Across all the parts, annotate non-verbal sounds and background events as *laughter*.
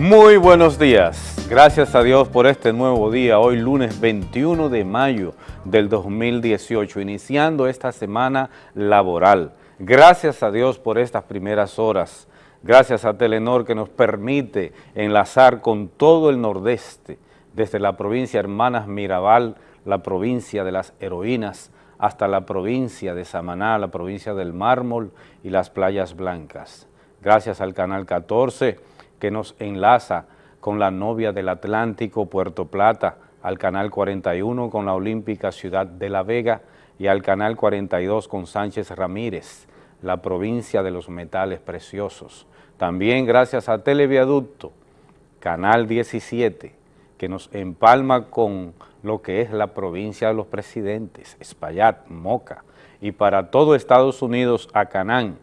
Muy buenos días. Gracias a Dios por este nuevo día, hoy lunes 21 de mayo del 2018, iniciando esta semana laboral. Gracias a Dios por estas primeras horas. Gracias a Telenor que nos permite enlazar con todo el nordeste, desde la provincia Hermanas Mirabal, la provincia de las heroínas, hasta la provincia de Samaná, la provincia del Mármol y las playas blancas. Gracias al Canal 14 que nos enlaza con la novia del Atlántico, Puerto Plata, al Canal 41 con la Olímpica Ciudad de La Vega y al Canal 42 con Sánchez Ramírez, la provincia de los metales preciosos. También gracias a Televiaducto, Canal 17, que nos empalma con lo que es la provincia de los presidentes, Espaillat, Moca, y para todo Estados Unidos a Canán,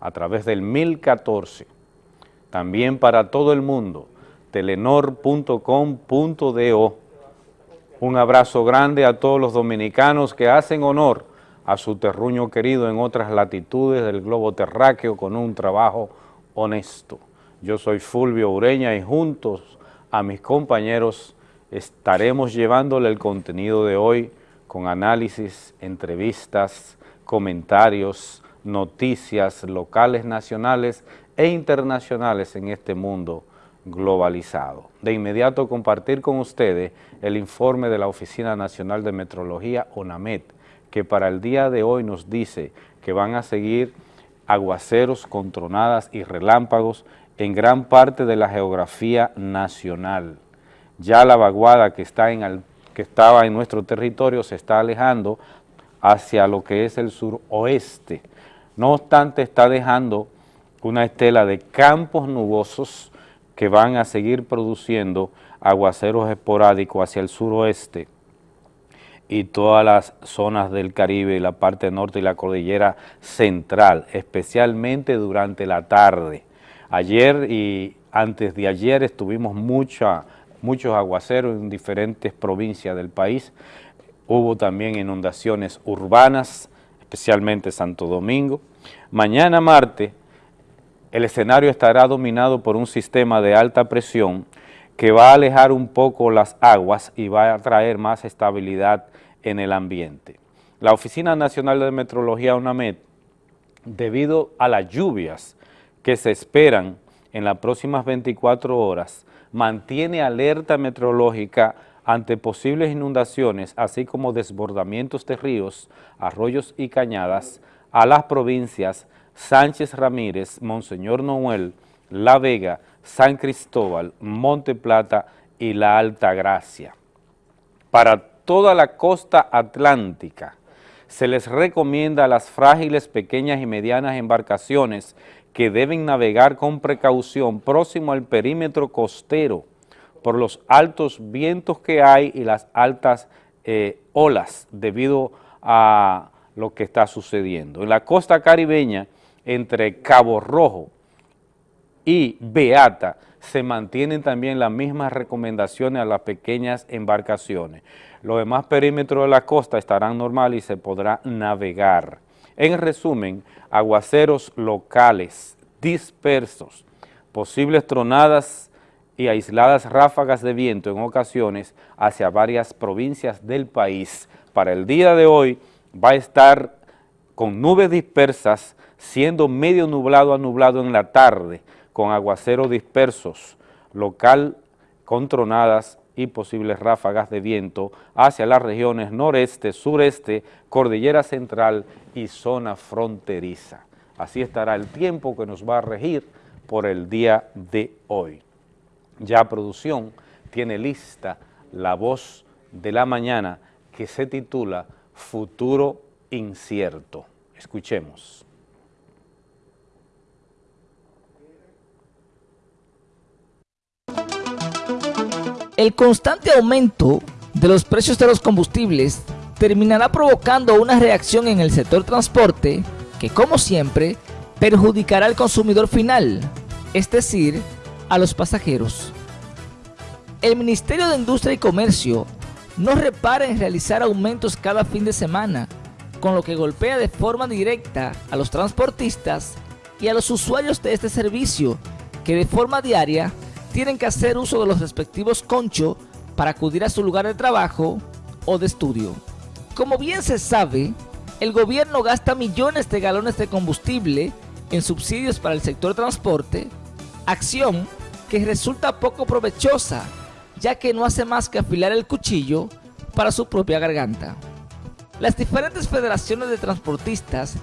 a través del 1014. También para todo el mundo, telenor.com.do. Un abrazo grande a todos los dominicanos que hacen honor a su terruño querido en otras latitudes del globo terráqueo con un trabajo honesto. Yo soy Fulvio Ureña y juntos a mis compañeros estaremos llevándole el contenido de hoy con análisis, entrevistas, comentarios, noticias locales, nacionales e internacionales en este mundo globalizado. De inmediato compartir con ustedes el informe de la Oficina Nacional de Metrología, ONAMET, que para el día de hoy nos dice que van a seguir aguaceros con tronadas y relámpagos en gran parte de la geografía nacional. Ya la vaguada que, que estaba en nuestro territorio se está alejando hacia lo que es el suroeste. No obstante, está dejando una estela de campos nubosos que van a seguir produciendo aguaceros esporádicos hacia el suroeste y todas las zonas del Caribe y la parte norte y la cordillera central, especialmente durante la tarde. Ayer y antes de ayer estuvimos mucha, muchos aguaceros en diferentes provincias del país. Hubo también inundaciones urbanas, especialmente Santo Domingo. Mañana martes el escenario estará dominado por un sistema de alta presión que va a alejar un poco las aguas y va a traer más estabilidad en el ambiente. La Oficina Nacional de Metrología UNAMED, debido a las lluvias que se esperan en las próximas 24 horas, mantiene alerta meteorológica ante posibles inundaciones, así como desbordamientos de ríos, arroyos y cañadas a las provincias Sánchez Ramírez, Monseñor Noel, La Vega, San Cristóbal, Monte Plata y La Alta Gracia. Para toda la costa atlántica se les recomienda a las frágiles pequeñas y medianas embarcaciones que deben navegar con precaución próximo al perímetro costero por los altos vientos que hay y las altas eh, olas debido a lo que está sucediendo. En la costa caribeña, entre Cabo Rojo y Beata, se mantienen también las mismas recomendaciones a las pequeñas embarcaciones. Los demás perímetros de la costa estarán normales y se podrá navegar. En resumen, aguaceros locales, dispersos, posibles tronadas y aisladas ráfagas de viento en ocasiones hacia varias provincias del país. Para el día de hoy va a estar con nubes dispersas siendo medio nublado a nublado en la tarde, con aguaceros dispersos, local con tronadas y posibles ráfagas de viento hacia las regiones noreste, sureste, cordillera central y zona fronteriza. Así estará el tiempo que nos va a regir por el día de hoy. Ya producción tiene lista la voz de la mañana que se titula Futuro Incierto. Escuchemos. El constante aumento de los precios de los combustibles terminará provocando una reacción en el sector transporte que, como siempre, perjudicará al consumidor final, es decir, a los pasajeros. El Ministerio de Industria y Comercio no repara en realizar aumentos cada fin de semana, con lo que golpea de forma directa a los transportistas y a los usuarios de este servicio, que de forma diaria tienen que hacer uso de los respectivos conchos para acudir a su lugar de trabajo o de estudio. Como bien se sabe, el gobierno gasta millones de galones de combustible en subsidios para el sector transporte, acción que resulta poco provechosa, ya que no hace más que afilar el cuchillo para su propia garganta. Las diferentes federaciones de transportistas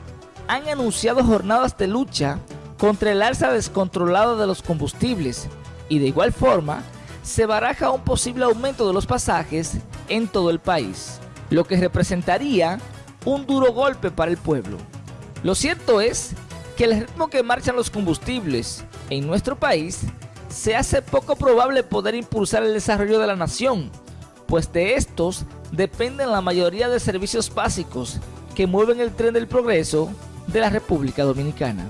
han anunciado jornadas de lucha contra el alza descontrolada de los combustibles y de igual forma se baraja un posible aumento de los pasajes en todo el país, lo que representaría un duro golpe para el pueblo. Lo cierto es que el ritmo que marchan los combustibles en nuestro país se hace poco probable poder impulsar el desarrollo de la nación, pues de estos dependen la mayoría de servicios básicos que mueven el tren del progreso de la República Dominicana.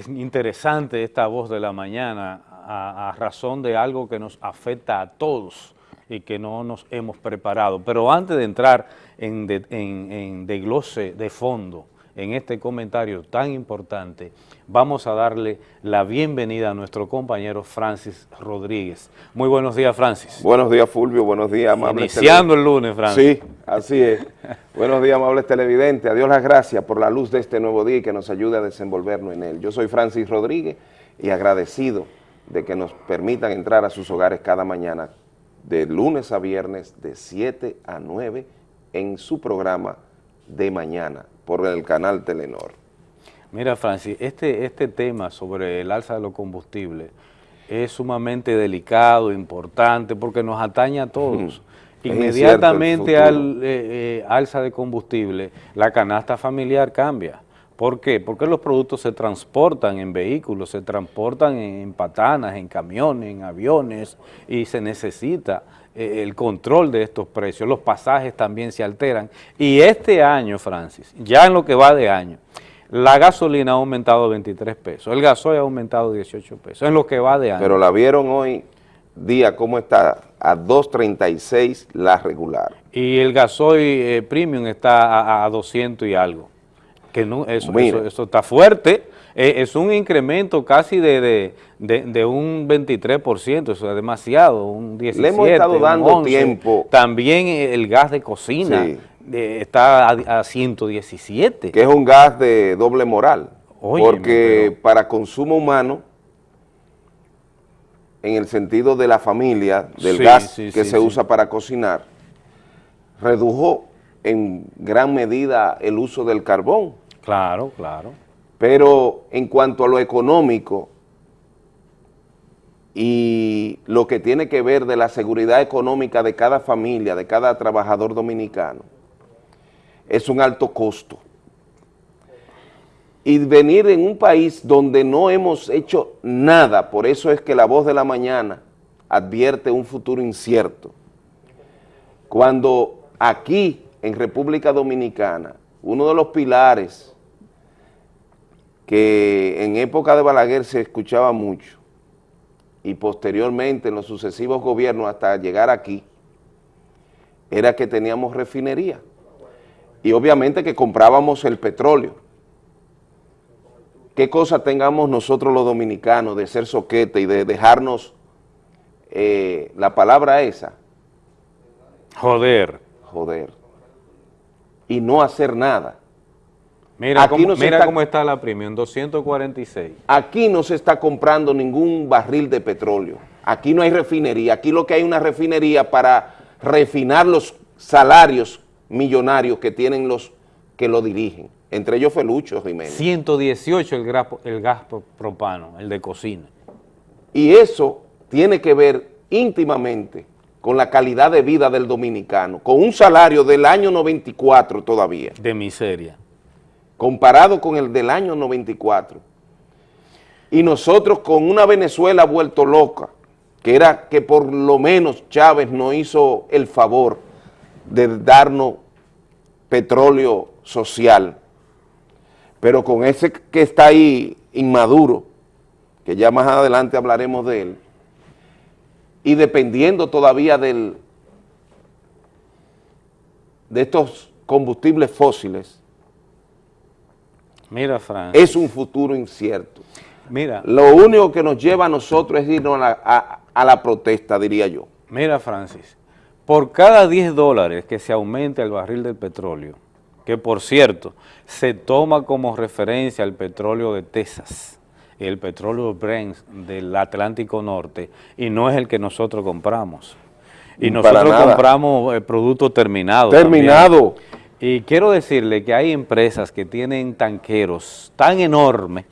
Es interesante esta voz de la mañana a, razón de algo que nos afecta a todos y que no nos hemos preparado. Pero antes de entrar en, de, en, desglose de fondo en este comentario tan importante, vamos a darle la bienvenida a nuestro compañero Francis Rodríguez. Muy buenos días, Francis. Buenos días, Fulvio. Buenos días, amables Iniciando el lunes, Francis. Sí, así es. *laughs* buenos días, amables televidentes. Adiós las gracias por la luz de este nuevo día y que nos ayude a desenvolvernos en él. Yo soy Francis Rodríguez y agradecido de que nos permitan entrar a sus hogares cada mañana de lunes a viernes de 7 a 9 en su programa de mañana por el canal Telenor. Mira, Francis, este, este tema sobre el alza de los combustibles es sumamente delicado, importante, porque nos atañe a todos. *laughs* Inmediatamente al eh, eh, alza de combustible, la canasta familiar cambia. ¿Por qué? Porque los productos se transportan en vehículos, se transportan en patanas, en camiones, en aviones y se necesita eh, el control de estos precios. Los pasajes también se alteran. Y este año, Francis, ya en lo que va de año, la gasolina ha aumentado 23 pesos, el gasoil ha aumentado 18 pesos, en lo que va de año. Pero la vieron hoy día, ¿cómo está? A 2.36 la regular. Y el gasoil eh, premium está a 200 y algo que no, eso, eso, está fuerte, eh, es un incremento casi de, de, un 23%, eso es demasiado, un 17%. Le hemos estado dando tiempo. También el gas de cocina está a, 117. Que es un gas de doble moral, porque para consumo humano, en el sentido de la familia, del gas que se usa para cocinar, redujo en gran medida el uso del carbón. Claro, claro. Pero en cuanto a lo económico y lo que tiene que ver de la seguridad económica de cada familia, de cada trabajador dominicano, es un alto costo. Y venir en un país donde no hemos hecho nada, por eso es que la voz de la mañana advierte un futuro incierto. Cuando aquí, en República Dominicana, uno de los pilares que en época de Balaguer se escuchaba mucho y posteriormente en los sucesivos gobiernos hasta llegar aquí, era que teníamos refinería y obviamente que comprábamos el petróleo. ¿Qué cosa tengamos nosotros los dominicanos de ser soquete y de dejarnos eh, la palabra esa? Joder. Joder y no hacer nada. Mira, cómo, mira cómo está la premium, 246. Aquí no se está comprando ningún barril de petróleo. Aquí no hay refinería. Aquí lo que hay es una refinería para refinar los salarios millonarios que tienen los que lo dirigen. Entre ellos Felucho Jiménez. 118 el el gas propano, el de cocina. Y eso tiene que ver íntimamente con la calidad de vida del dominicano, con un salario del año 94 todavía. De miseria. Comparado con el del año 94. Y nosotros con una Venezuela vuelto loca, que era que por lo menos Chávez nos hizo el favor de darnos petróleo social, pero con ese que está ahí inmaduro, que ya más adelante hablaremos de él, y dependiendo todavía del, de estos combustibles fósiles, Mira, Fran. es un futuro incierto. Mira, Lo único que nos lleva a nosotros es irnos a la, a- a la protesta, diría yo. mira, Francis. Por cada 10 dólares que se aumente el barril del petróleo, que por cierto, se toma como referencia el petróleo de Texas, el petróleo Brent del Atlántico Norte, y no es el que nosotros compramos. Y nosotros compramos el producto terminado. Terminado. también. Y quiero decirle que hay empresas que tienen tanqueros tan enormes,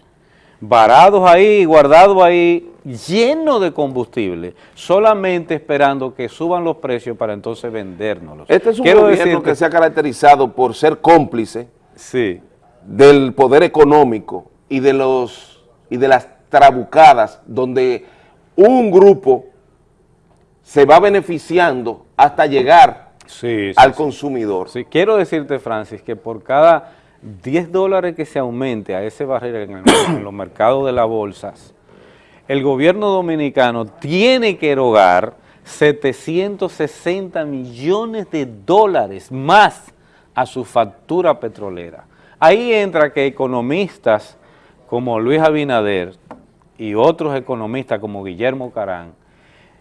varados ahí, guardados ahí, llenos de combustible, solamente esperando que suban los precios para entonces vendérnoslos. Este es un Quiero gobierno decirte- que se ha caracterizado por ser cómplice Sí, del poder económico y de los y de las trabucadas donde un grupo se va beneficiando hasta llegar sí, sí, al consumidor. Sí, quiero decirte, Francis, que por cada 10 dólares que se aumente a ese barril en, el- *coughs* en los mercados de las bolsas, el gobierno dominicano tiene que erogar 760 millones de dólares más a su factura petrolera. Ahí entra que economistas como Luis Abinader y otros economistas como Guillermo Carán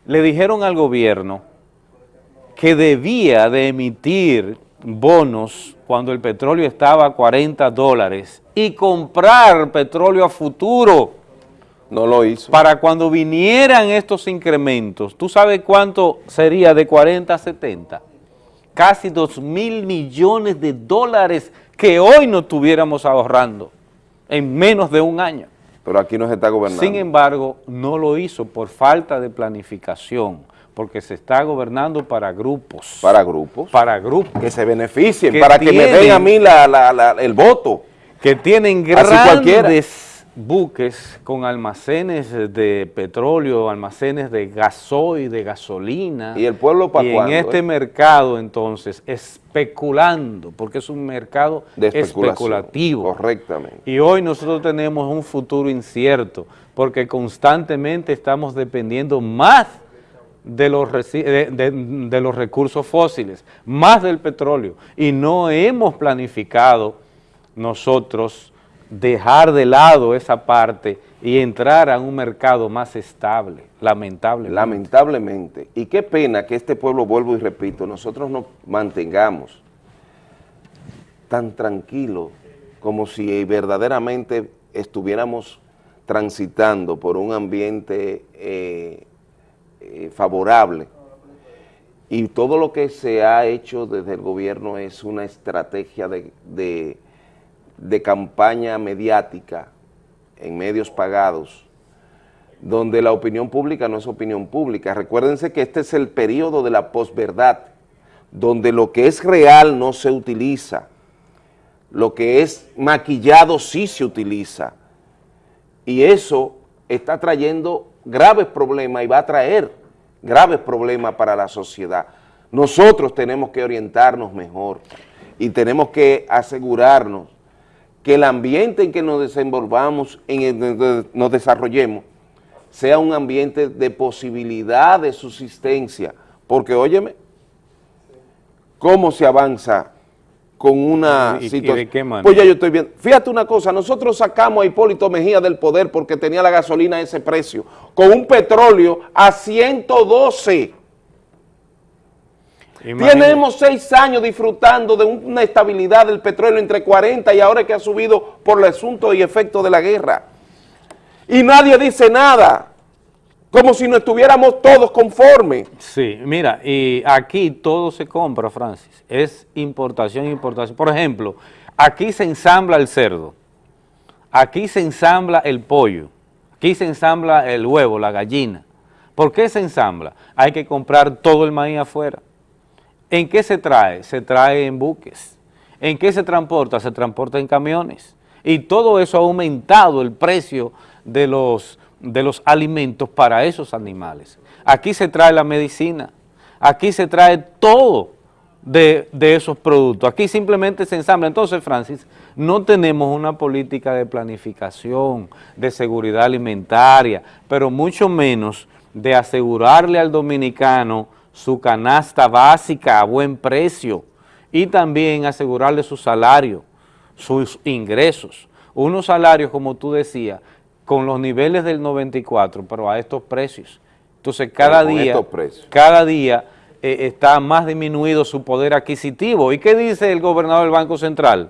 le dijeron al gobierno que debía de emitir bonos cuando el petróleo estaba a 40 dólares y comprar petróleo a futuro No lo hizo. para cuando vinieran estos incrementos. ¿Tú sabes cuánto sería de 40 a 70? Casi 2 mil millones de dólares que hoy no estuviéramos ahorrando en menos de un año. Pero aquí no se está gobernando. Sin embargo, no lo hizo por falta de planificación, porque se está gobernando para grupos. para grupos para grupos que se beneficien, que para que me den a mí la- la- la- el voto. que tienen grandes buques con almacenes de petróleo, almacenes de gasoil, de gasolina. ¿Y el pueblo pa' Y cuándo, en este eh? mercado, entonces, especulando, porque es un mercado De especulativo. Correctamente. Y hoy nosotros tenemos un futuro incierto, porque constantemente estamos dependiendo más de los, de- de los recursos fósiles, más del petróleo, y no hemos planificado nosotros dejar de lado esa parte y entrar a un mercado más estable, lamentablemente. Lamentablemente. Y qué pena que este pueblo, vuelvo y repito, nosotros nos mantengamos tan tranquilos como si verdaderamente estuviéramos transitando por un ambiente eh, eh, favorable. Y todo lo que se ha hecho desde el gobierno es una estrategia de, de- de campaña mediática en medios pagados, donde la opinión pública no es opinión pública. Recuérdense que este es el periodo de la posverdad, donde lo que es real no se utiliza, lo que es maquillado sí se utiliza, y eso está trayendo graves problemas y va a traer graves problemas para la sociedad. Nosotros tenemos que orientarnos mejor y tenemos que asegurarnos que el ambiente en que nos desenvolvamos, en el que nos desarrollemos, sea un ambiente de posibilidad de subsistencia, porque óyeme, cómo se avanza con una ¿Y- y situación. de qué manera? Pues ya yo estoy viendo. Fíjate una cosa, nosotros sacamos a Hipólito Mejía del poder porque tenía la gasolina a ese precio, con un petróleo a 112. Imagínate. Tenemos seis años disfrutando de una estabilidad del petróleo entre 40 y ahora que ha subido por el asunto y efecto de la guerra. Y nadie dice nada, como si no estuviéramos todos conformes. Sí, mira, y aquí todo se compra, Francis. Es importación, importación. Por ejemplo, aquí se ensambla el cerdo, aquí se ensambla el pollo, aquí se ensambla el huevo, la gallina. ¿Por qué se ensambla? Hay que comprar todo el maíz afuera. ¿En qué se trae? Se trae en buques. ¿En qué se transporta? Se transporta en camiones. Y todo eso ha aumentado el precio de los, de los alimentos para esos animales. Aquí se trae la medicina, aquí se trae todo de, esos productos. Aquí simplemente se ensambla. Entonces, Francis, no tenemos una política de planificación, de seguridad alimentaria, pero mucho menos de asegurarle al dominicano su canasta básica a buen precio y también asegurarle su salario, sus ingresos. Unos salarios, como tú decías, con los niveles del 94, pero a estos precios. Entonces, cada día, cada día eh, está más disminuido su poder adquisitivo. ¿Y qué dice el gobernador del Banco Central?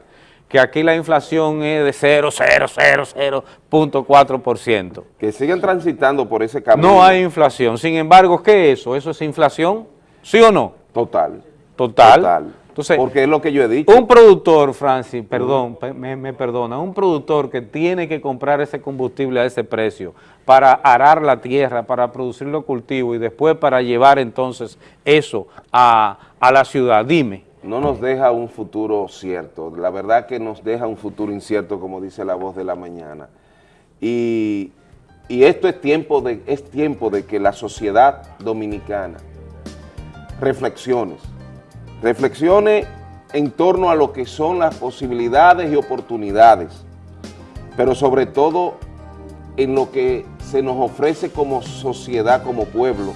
Que aquí la inflación es de 0,000.4%. Que siguen transitando por ese camino. No hay inflación. Sin embargo, ¿qué es eso? ¿Eso es inflación? ¿Sí o no? Total. Total. Total. Entonces, Porque es lo que yo he dicho. Un productor, Francis, perdón, me, perdona, un productor que tiene que comprar ese combustible a ese precio para arar la tierra, para producir los cultivos y después para llevar entonces eso a, la ciudad, dime. No nos deja un futuro cierto, la verdad que nos deja un futuro incierto, como dice la voz de la mañana. Y, y esto es tiempo, de, es tiempo de que la sociedad dominicana reflexiones, reflexione en torno a lo que son las posibilidades y oportunidades, pero sobre todo en lo que se nos ofrece como sociedad, como pueblo,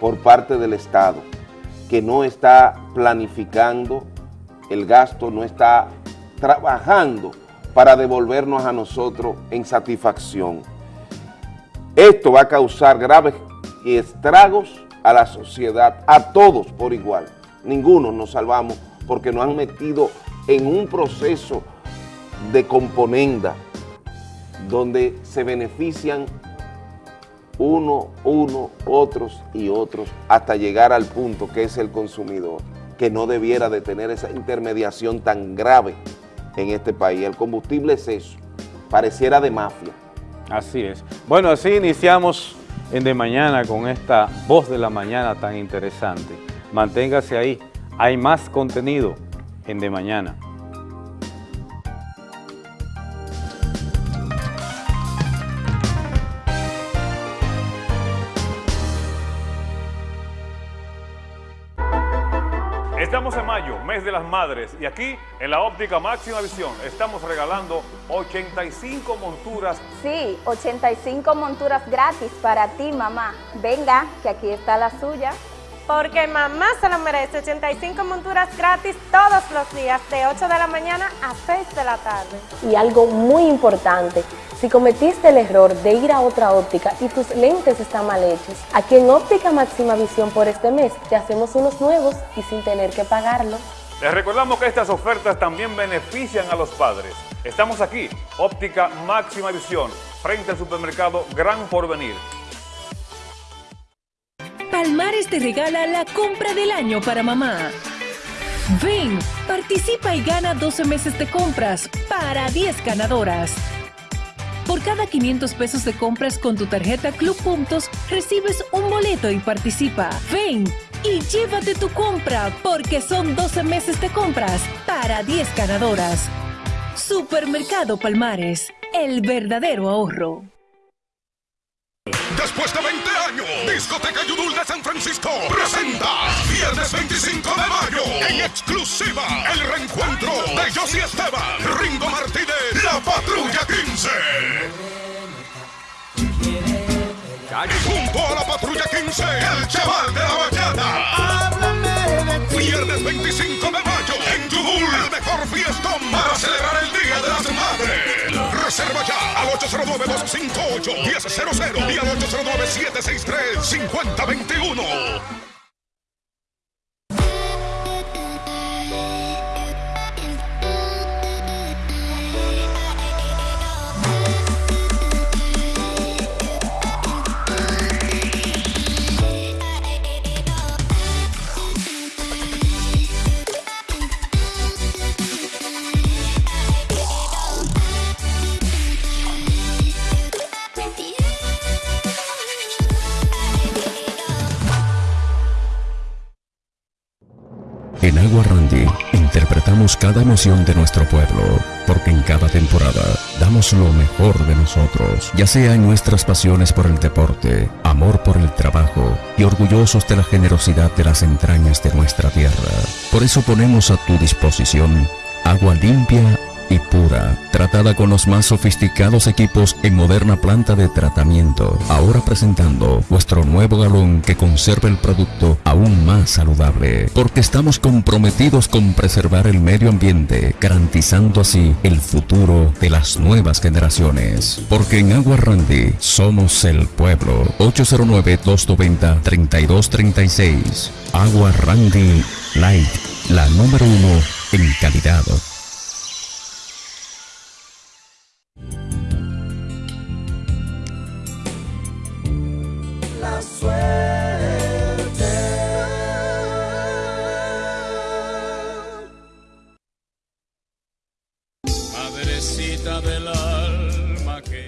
por parte del Estado, que no está planificando el gasto, no está trabajando para devolvernos a nosotros en satisfacción. Esto va a causar graves estragos a la sociedad, a todos por igual ninguno nos salvamos porque nos han metido en un proceso de componenda donde se benefician uno, uno, otros y otros hasta llegar al punto que es el consumidor, que no debiera de tener esa intermediación tan grave en este país. El combustible es eso, pareciera de mafia. Así es. Bueno, así iniciamos en De Mañana con esta voz de la mañana tan interesante manténgase ahí. Hay más contenido en De Mañana. Estamos en mayo, mes de las madres, y aquí en la óptica máxima visión estamos regalando 85 monturas. Sí, 85 monturas gratis para ti, mamá. Venga, que aquí está la suya. Porque mamá se lo merece. 85 monturas gratis todos los días, de 8 de la mañana a 6 de la tarde. Y algo muy importante, si cometiste el error de ir a otra óptica y tus lentes están mal hechos, aquí en Óptica Máxima Visión por este mes te hacemos unos nuevos y sin tener que pagarlo. Les recordamos que estas ofertas también benefician a los padres. Estamos aquí, Óptica Máxima Visión, frente al supermercado Gran Porvenir. Palmares te regala la compra del año para mamá. Ven, participa y gana 12 meses de compras para 10 ganadoras. Por cada 500 pesos de compras con tu tarjeta Club Puntos, recibes un boleto y participa. Ven y llévate tu compra porque son 12 meses de compras para 10 ganadoras. Supermercado Palmares, el verdadero ahorro. Después de 20 Discoteca Yudul de San Francisco presenta viernes 25 de mayo en exclusiva el reencuentro de Josie Esteban, Ringo Martínez, La Patrulla 15. Junto a la Patrulla 15, el chaval de la bachata. Viernes 25 de mayo mejor fiestón para celebrar el Día de las Madres. Reserva ya al 809-258-1000 y al 809-763-5021. Agua Randy interpretamos cada emoción de nuestro pueblo, porque en cada temporada damos lo mejor de nosotros, ya sea en nuestras pasiones por el deporte, amor por el trabajo y orgullosos de la generosidad de las entrañas de nuestra tierra. Por eso ponemos a tu disposición agua limpia y pura, tratada con los más sofisticados equipos en moderna planta de tratamiento. Ahora presentando vuestro nuevo galón que conserva el producto aún más saludable, porque estamos comprometidos con preservar el medio ambiente, garantizando así el futuro de las nuevas generaciones. Porque en Agua Randy somos el pueblo. 809-290-3236. Agua Randy Light, la número uno en calidad. La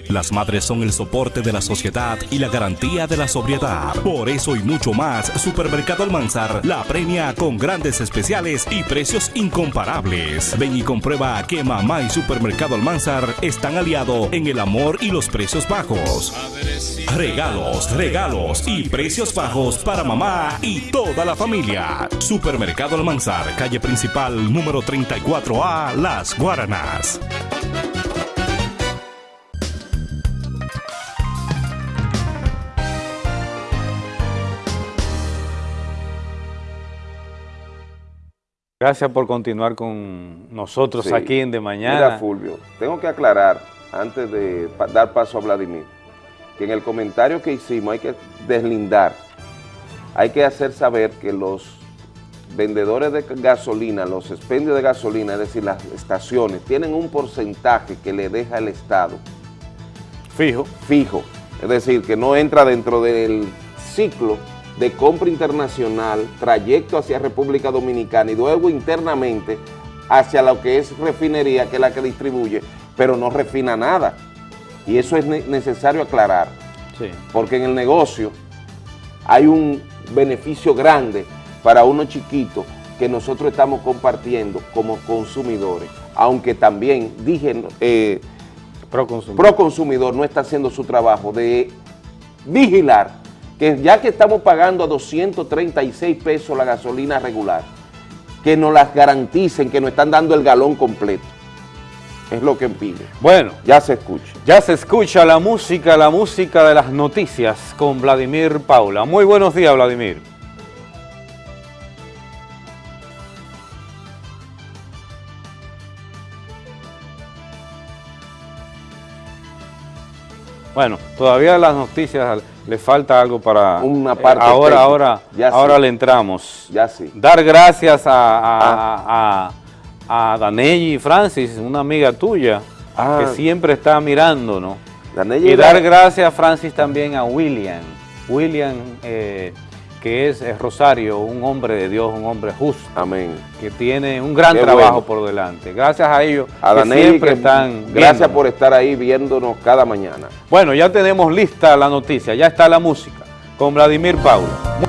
Las madres son el soporte de la sociedad y la garantía de la sobriedad. Por eso y mucho más, Supermercado Almanzar la premia con grandes especiales y precios incomparables. Ven y comprueba que mamá y Supermercado Almanzar están aliados en el amor y los precios bajos. Regalos, regalos y precios bajos para mamá y toda la familia. Supermercado Almanzar, calle principal número 34A, Las Guaranas. Gracias por continuar con nosotros Sí. aquí en De Mañana. Mira, Fulvio, tengo que aclarar, antes de dar paso a Vladimir, que en el comentario que hicimos hay que deslindar, hay que hacer saber que los vendedores de gasolina, los expendios de gasolina, es decir, las estaciones, tienen un porcentaje que le deja el Estado. Fijo. Fijo. Es decir, que no entra dentro del ciclo de compra internacional, trayecto hacia República Dominicana y luego internamente hacia lo que es refinería, que es la que distribuye, pero no refina nada. Y eso es ne- necesario aclarar, Sí. porque en el negocio hay un beneficio grande para uno chiquito que nosotros estamos compartiendo como consumidores, aunque también, dije, eh, Proconsumidor no está haciendo su trabajo de vigilar que ya que estamos pagando a 236 pesos la gasolina regular, que nos las garanticen, que nos están dando el galón completo. Es lo que pide. Bueno. Ya se escucha. Ya se escucha la música, la música de las noticias con Vladimir Paula. Muy buenos días, Vladimir. Bueno, todavía las noticias le falta algo para... Una parte ahora, técnica. ahora, Ya ahora sí. le entramos. Ya sí. Dar gracias a, a, a, a Danelli Francis, una amiga tuya, Ah. que siempre está mirándonos. Danelli Y dar gracias, Francis, también a William. William, eh, que es, Rosario, un hombre de Dios, un hombre justo. Amén. Que tiene un gran Qué trabajo bueno. por delante. Gracias a ellos A que siempre que están gracias viéndonos. por estar ahí viéndonos cada mañana. Bueno, ya tenemos lista la noticia, ya está la música con Vladimir Paula.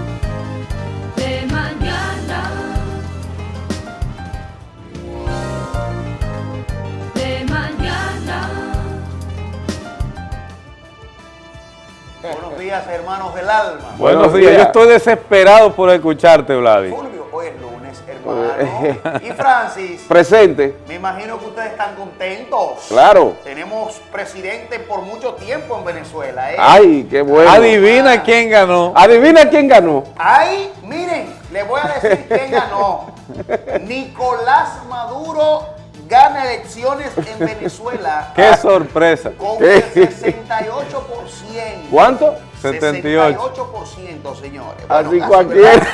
Hermanos del alma. Buenos días, yo estoy desesperado por escucharte, Vladimir. Fulvio, hoy es lunes, hermano. *laughs* Y Francis, Presente. me imagino que ustedes están contentos. Claro. Tenemos presidente por mucho tiempo en Venezuela, ¿eh? Ay, qué bueno. Adivina quién ganó. Adivina quién ganó. Ay, miren, les voy a decir quién ganó. *laughs* Nicolás Maduro gana elecciones en Venezuela Qué sorpresa. con el *laughs* 68%. ¿Cuánto? 78. 68%, señores. Así casi cualquiera.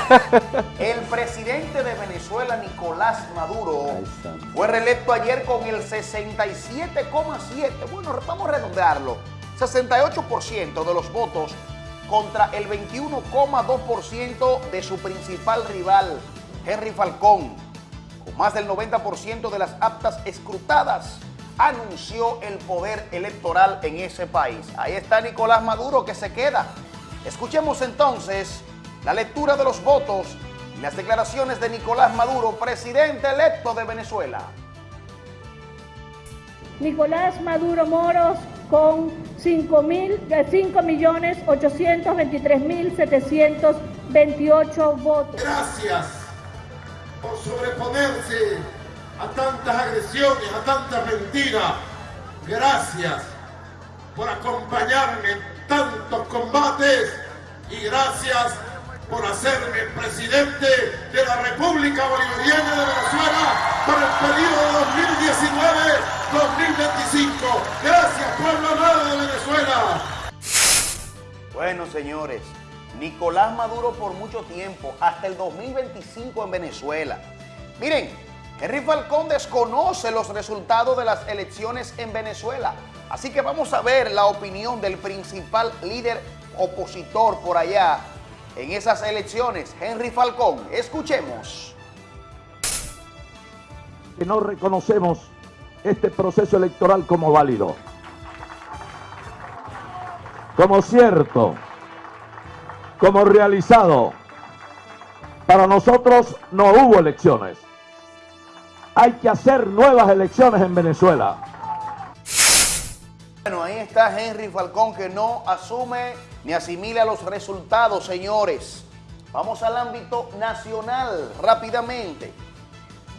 El presidente de Venezuela, Nicolás Maduro, fue reelecto ayer con el 67,7%. Bueno, vamos a redondearlo. 68% de los votos contra el 21,2% de su principal rival, Henry Falcón. Con más del 90% de las actas escrutadas, anunció el poder electoral en ese país. Ahí está Nicolás Maduro que se queda. Escuchemos entonces la lectura de los votos Las declaraciones de Nicolás Maduro, presidente electo de Venezuela. Nicolás Maduro Moros con 5.823.728 votos. Gracias por sobreponerse a tantas agresiones, a tantas mentiras. Gracias por acompañarme en tantos combates y gracias por hacerme presidente de la República Bolivariana de Venezuela para el periodo 2019-2025. Gracias, pueblo amado de Venezuela. Bueno, señores, Nicolás Maduro por mucho tiempo, hasta el 2025 en Venezuela. Miren, Henry Falcón desconoce los resultados de las elecciones en Venezuela. Así que vamos a ver la opinión del principal líder opositor por allá en esas elecciones, Henry Falcón. Escuchemos. que no reconocemos este proceso electoral como válido, como cierto, como realizado. Para nosotros no hubo elecciones. Hay que hacer nuevas elecciones en Venezuela. Bueno, ahí está Henry Falcón que no asume ni asimila los resultados, señores. Vamos al ámbito nacional rápidamente.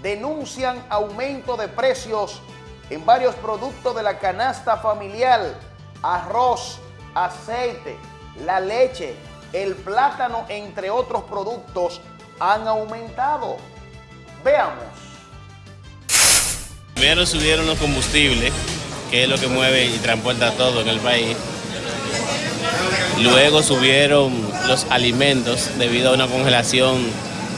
Denuncian aumento de precios en varios productos de la canasta familiar. Arroz, aceite, la leche, el plátano, entre otros productos, han aumentado. Veamos. Primero subieron los combustibles, que es lo que mueve y transporta todo en el país. Luego subieron los alimentos debido a una congelación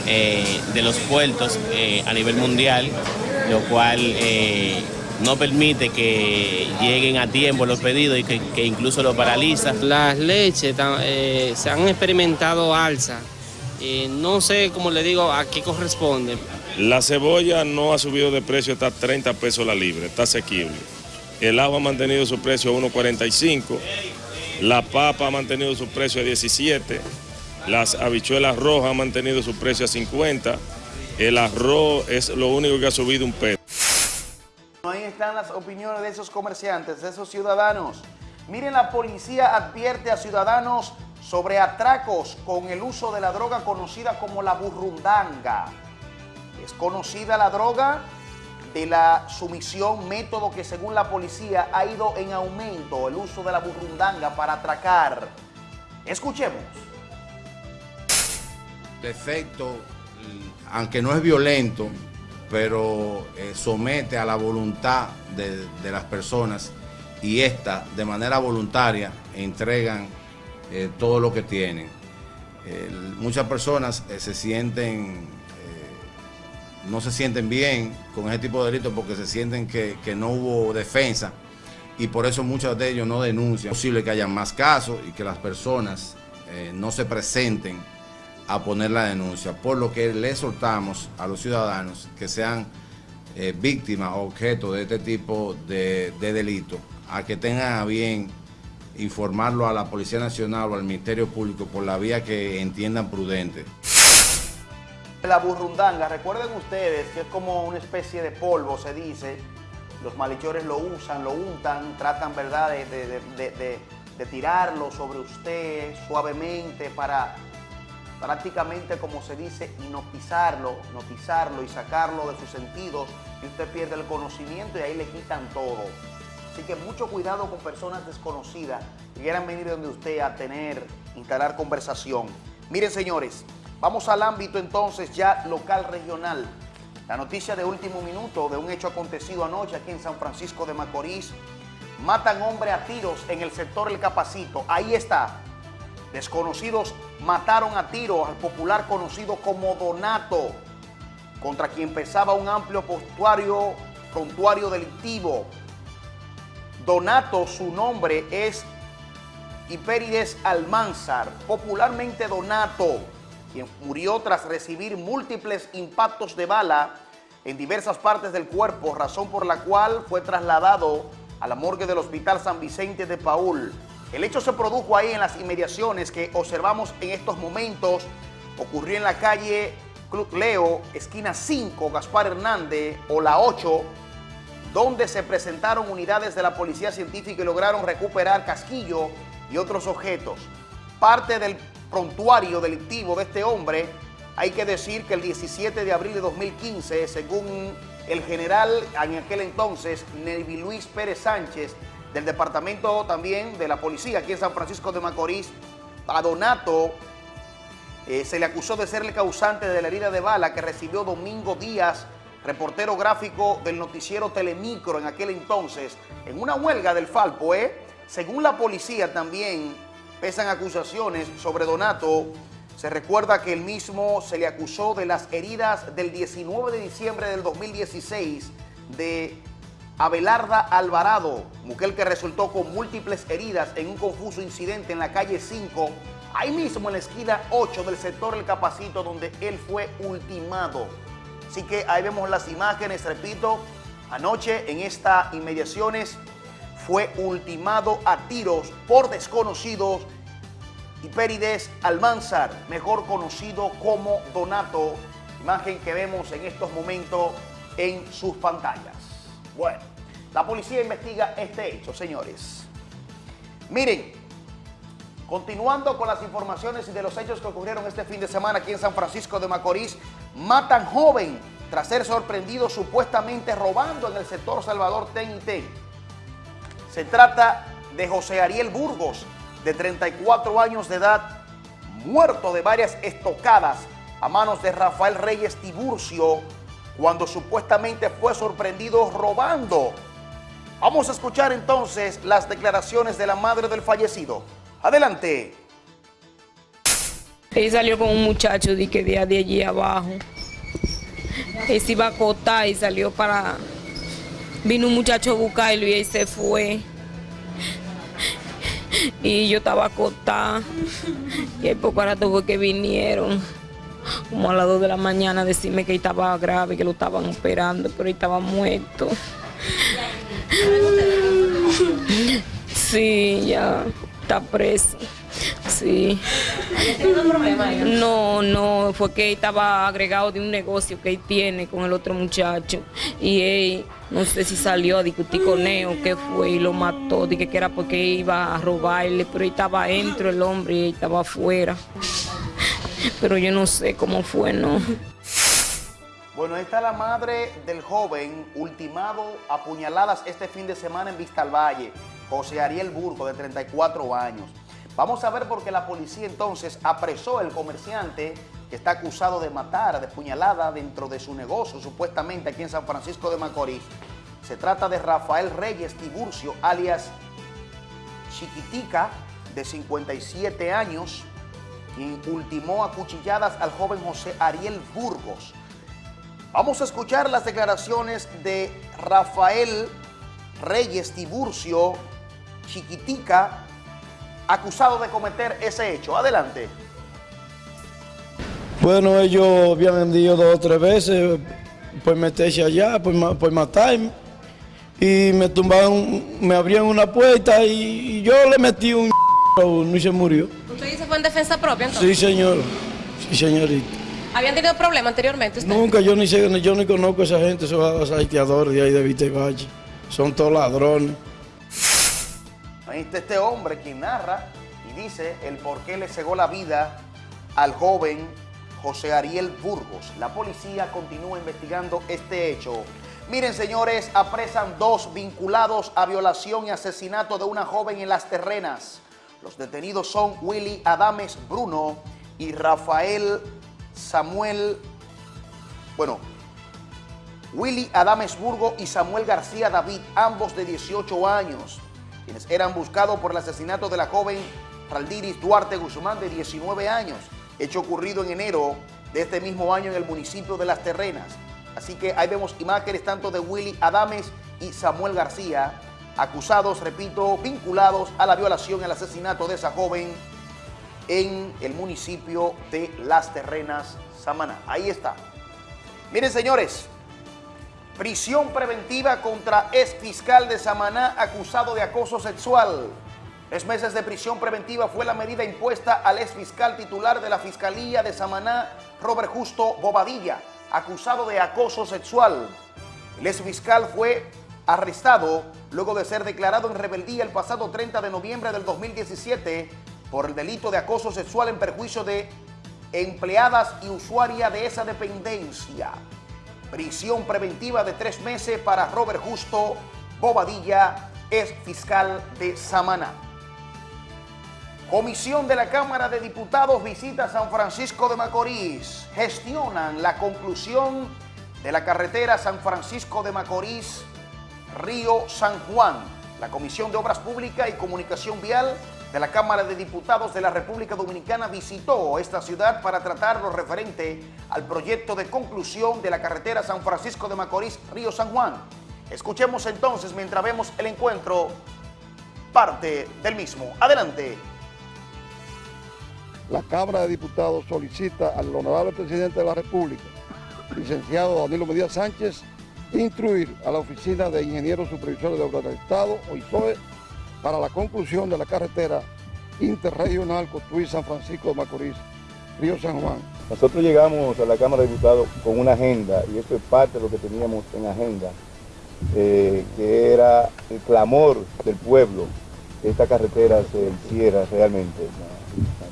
eh, de los puertos eh, a nivel mundial, lo cual eh, no permite que lleguen a tiempo los pedidos y que, incluso lo paraliza. Las leches se han experimentado alza. No sé, como le digo, a qué corresponde. La cebolla no ha subido de precio, está a 30 pesos la libra, está asequible. El agua ha mantenido su precio a 1.45, la papa ha mantenido su precio a 17, las habichuelas rojas han mantenido su precio a 50, el arroz es lo único que ha subido un peso. Ahí están las opiniones de esos comerciantes, de esos ciudadanos. Miren, la policía advierte a ciudadanos sobre atracos con el uso de la droga conocida como la burrundanga. Es conocida la droga de la sumisión, método que según la policía ha ido en aumento, el uso de la burrundanga para atracar. Escuchemos. defecto, aunque no es violento, pero eh, somete a la voluntad de, las personas y esta de manera voluntaria entregan eh, todo lo que tienen. Muchas personas eh, se sienten, no se sienten bien con ese tipo de delitos porque se sienten que, que no hubo defensa y por eso muchos de ellos no denuncian. Es posible que haya más casos y que las personas eh, no se presenten a poner la denuncia, por lo que le exhortamos a los ciudadanos que sean eh, víctimas o objeto de este tipo de, de delito, a que tengan a bien informarlo a la Policía Nacional o al Ministerio Público por la vía que entiendan prudente. La burrundanga, recuerden ustedes que es como una especie de polvo, se dice. Los malhechores lo usan, lo untan, tratan, ¿verdad?, de, tirarlo sobre usted suavemente para prácticamente, como se dice, hipnotizarlo, hipnotizarlo y sacarlo de sus sentidos y usted pierde el conocimiento y ahí le quitan todo. Así que mucho cuidado con personas desconocidas que quieran venir donde usted a tener, instalar conversación. Miren, señores, vamos al ámbito entonces ya local regional. La noticia de último minuto de un hecho acontecido anoche aquí en San Francisco de Macorís. Matan hombre a tiros en el sector El Capacito. Ahí está. Desconocidos mataron a tiros al popular conocido como Donato, contra quien pesaba un amplio prontuario, prontuario delictivo. Donato, su nombre es Hipérides Almanzar, popularmente Donato, quien murió tras recibir múltiples impactos de bala en diversas partes del cuerpo, razón por la cual fue trasladado a la morgue del Hospital San Vicente de Paul. El hecho se produjo ahí en las inmediaciones que observamos en estos momentos. Ocurrió en la calle Club Leo, esquina 5, Gaspar Hernández, o la 8, donde se presentaron unidades de la Policía Científica y lograron recuperar casquillo y otros objetos. Parte del prontuario delictivo de este hombre, hay que decir que el 17 de abril de 2015, según el general en aquel entonces, Nelvi Luis Pérez Sánchez, del departamento también de la policía aquí en San Francisco de Macorís, a Donato eh, se le acusó de ser el causante de la herida de bala que recibió Domingo Díaz, reportero gráfico del noticiero Telemicro en aquel entonces, en una huelga del Falpo. ¿eh? Según la policía también pesan acusaciones sobre Donato. Se recuerda que el mismo se le acusó de las heridas del 19 de diciembre del 2016 de Abelarda Alvarado, mujer que resultó con múltiples heridas en un confuso incidente en la calle 5, ahí mismo en la esquina 8 del sector El Capacito, donde él fue ultimado. Así que ahí vemos las imágenes, repito, anoche en estas inmediaciones fue ultimado a tiros por desconocidos Hipérides Almanzar, mejor conocido como Donato, imagen que vemos en estos momentos en sus pantallas. Bueno, la policía investiga este hecho, señores. Miren, continuando con las informaciones y de los hechos que ocurrieron este fin de semana aquí en San Francisco de Macorís, matan joven tras ser sorprendido supuestamente robando en el sector Salvador Ten y Ten. Se trata de José Ariel Burgos, de 34 años de edad, muerto de varias estocadas a manos de Rafael Reyes Tiburcio, cuando supuestamente fue sorprendido robando. Vamos a escuchar entonces las declaraciones de la madre del fallecido. Adelante. Él salió con un muchacho de que de allí abajo. Él se iba a acotar y salió para... Vino un muchacho a buscarlo y él se fue. Y yo estaba acotada. Y el poco rato fue que vinieron. Como a las 2 de la mañana decirme que estaba grave, que lo estaban operando, pero él estaba muerto. Sí, ya está preso. Sí. No, no, fue que estaba agregado de un negocio que él tiene con el otro muchacho. Y él, no sé si salió a discutir con él o qué fue y lo mató. Dije que era porque iba a robarle, pero él estaba dentro el hombre y estaba afuera. Pero yo no sé cómo fue, ¿no? Bueno, ahí está la madre del joven ultimado a puñaladas este fin de semana en Vista al Valle, José Ariel Burgo, de 34 años. Vamos a ver por qué la policía entonces apresó al comerciante que está acusado de matar de puñalada dentro de su negocio, supuestamente aquí en San Francisco de Macorís. Se trata de Rafael Reyes Tiburcio, alias Chiquitica, de 57 años, quien ultimó a cuchilladas al joven José Ariel Burgos. Vamos a escuchar las declaraciones de Rafael Reyes Tiburcio, Chiquitica, acusado de cometer ese hecho. Adelante. Bueno, ellos habían vendido dos o tres veces por meterse allá, por, ma- por matarme. Y me tumbaron, me abrían una puerta y, yo le metí un *laughs* a uno y se murió. ¿Usted dice fue en defensa propia entonces? Sí, señor. Sí, señorita. ¿Habían tenido problemas anteriormente usted? Nunca, yo ni sé, yo ni conozco a esa gente, esos haitiadores de ahí de Vista y Valle. Son todos ladrones. Ahí está este hombre quien narra y dice el por qué le cegó la vida al joven José Ariel Burgos. La policía continúa investigando este hecho. Miren, señores, apresan dos vinculados a violación y asesinato de una joven en Las Terrenas. Los detenidos son Willy Adames Bruno y Rafael Samuel, bueno, Willy Adames Burgo y Samuel García David, ambos de 18 años, quienes eran buscados por el asesinato de la joven Raldiris Duarte Guzmán de 19 años, hecho ocurrido en enero de este mismo año en el municipio de Las Terrenas. Así que ahí vemos imágenes tanto de Willy Adames y Samuel García, acusados, repito, vinculados a la violación y al asesinato de esa joven en el municipio de Las Terrenas, Samaná. Ahí está. Miren, señores, prisión preventiva contra ex fiscal de Samaná acusado de acoso sexual. Tres meses de prisión preventiva fue la medida impuesta al ex fiscal titular de la Fiscalía de Samaná, Robert Justo Bobadilla, acusado de acoso sexual. El ex fiscal fue arrestado luego de ser declarado en rebeldía el pasado 30 de noviembre del 2017 por el delito de acoso sexual en perjuicio de empleadas y usuaria de esa dependencia. Prisión preventiva de tres meses para Robert Justo Bobadilla, ex fiscal de Samaná. Comisión de la Cámara de Diputados visita San Francisco de Macorís. Gestionan la conclusión de la carretera San Francisco de Macorís, Río San Juan. La Comisión de Obras Públicas y Comunicación Vial de la Cámara de Diputados de la República Dominicana visitó esta ciudad para tratar lo referente al proyecto de conclusión de la carretera San Francisco de Macorís, Río San Juan. Escuchemos entonces mientras vemos el encuentro parte del mismo. Adelante. La Cámara de Diputados solicita al honorable presidente de la República, licenciado Danilo Medina Sánchez, instruir a la Oficina de Ingenieros Supervisores de Obras del Estado, OISOE, para la conclusión de la carretera interregional Cotuí-San Francisco de Macorís, Río San Juan. Nosotros llegamos a la Cámara de Diputados con una agenda, y esto es parte de lo que teníamos en agenda, eh, que era el clamor del pueblo que esta carretera se hiciera realmente.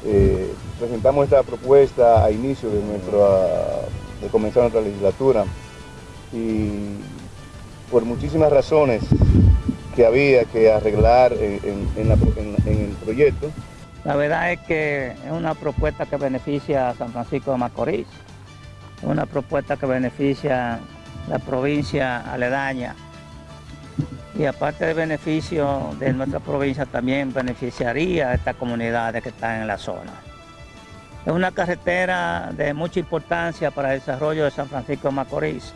Eh, presentamos esta propuesta a inicio de, nuestra, de comenzar nuestra legislatura y por muchísimas razones que había que arreglar en, el proyecto, La verdad es que es una propuesta que beneficia a San Francisco de Macorís, una propuesta que beneficia la provincia aledaña y aparte del beneficio de nuestra provincia también beneficiaría a estas comunidades que están en la zona. Es una carretera de mucha importancia para el desarrollo de San Francisco de Macorís.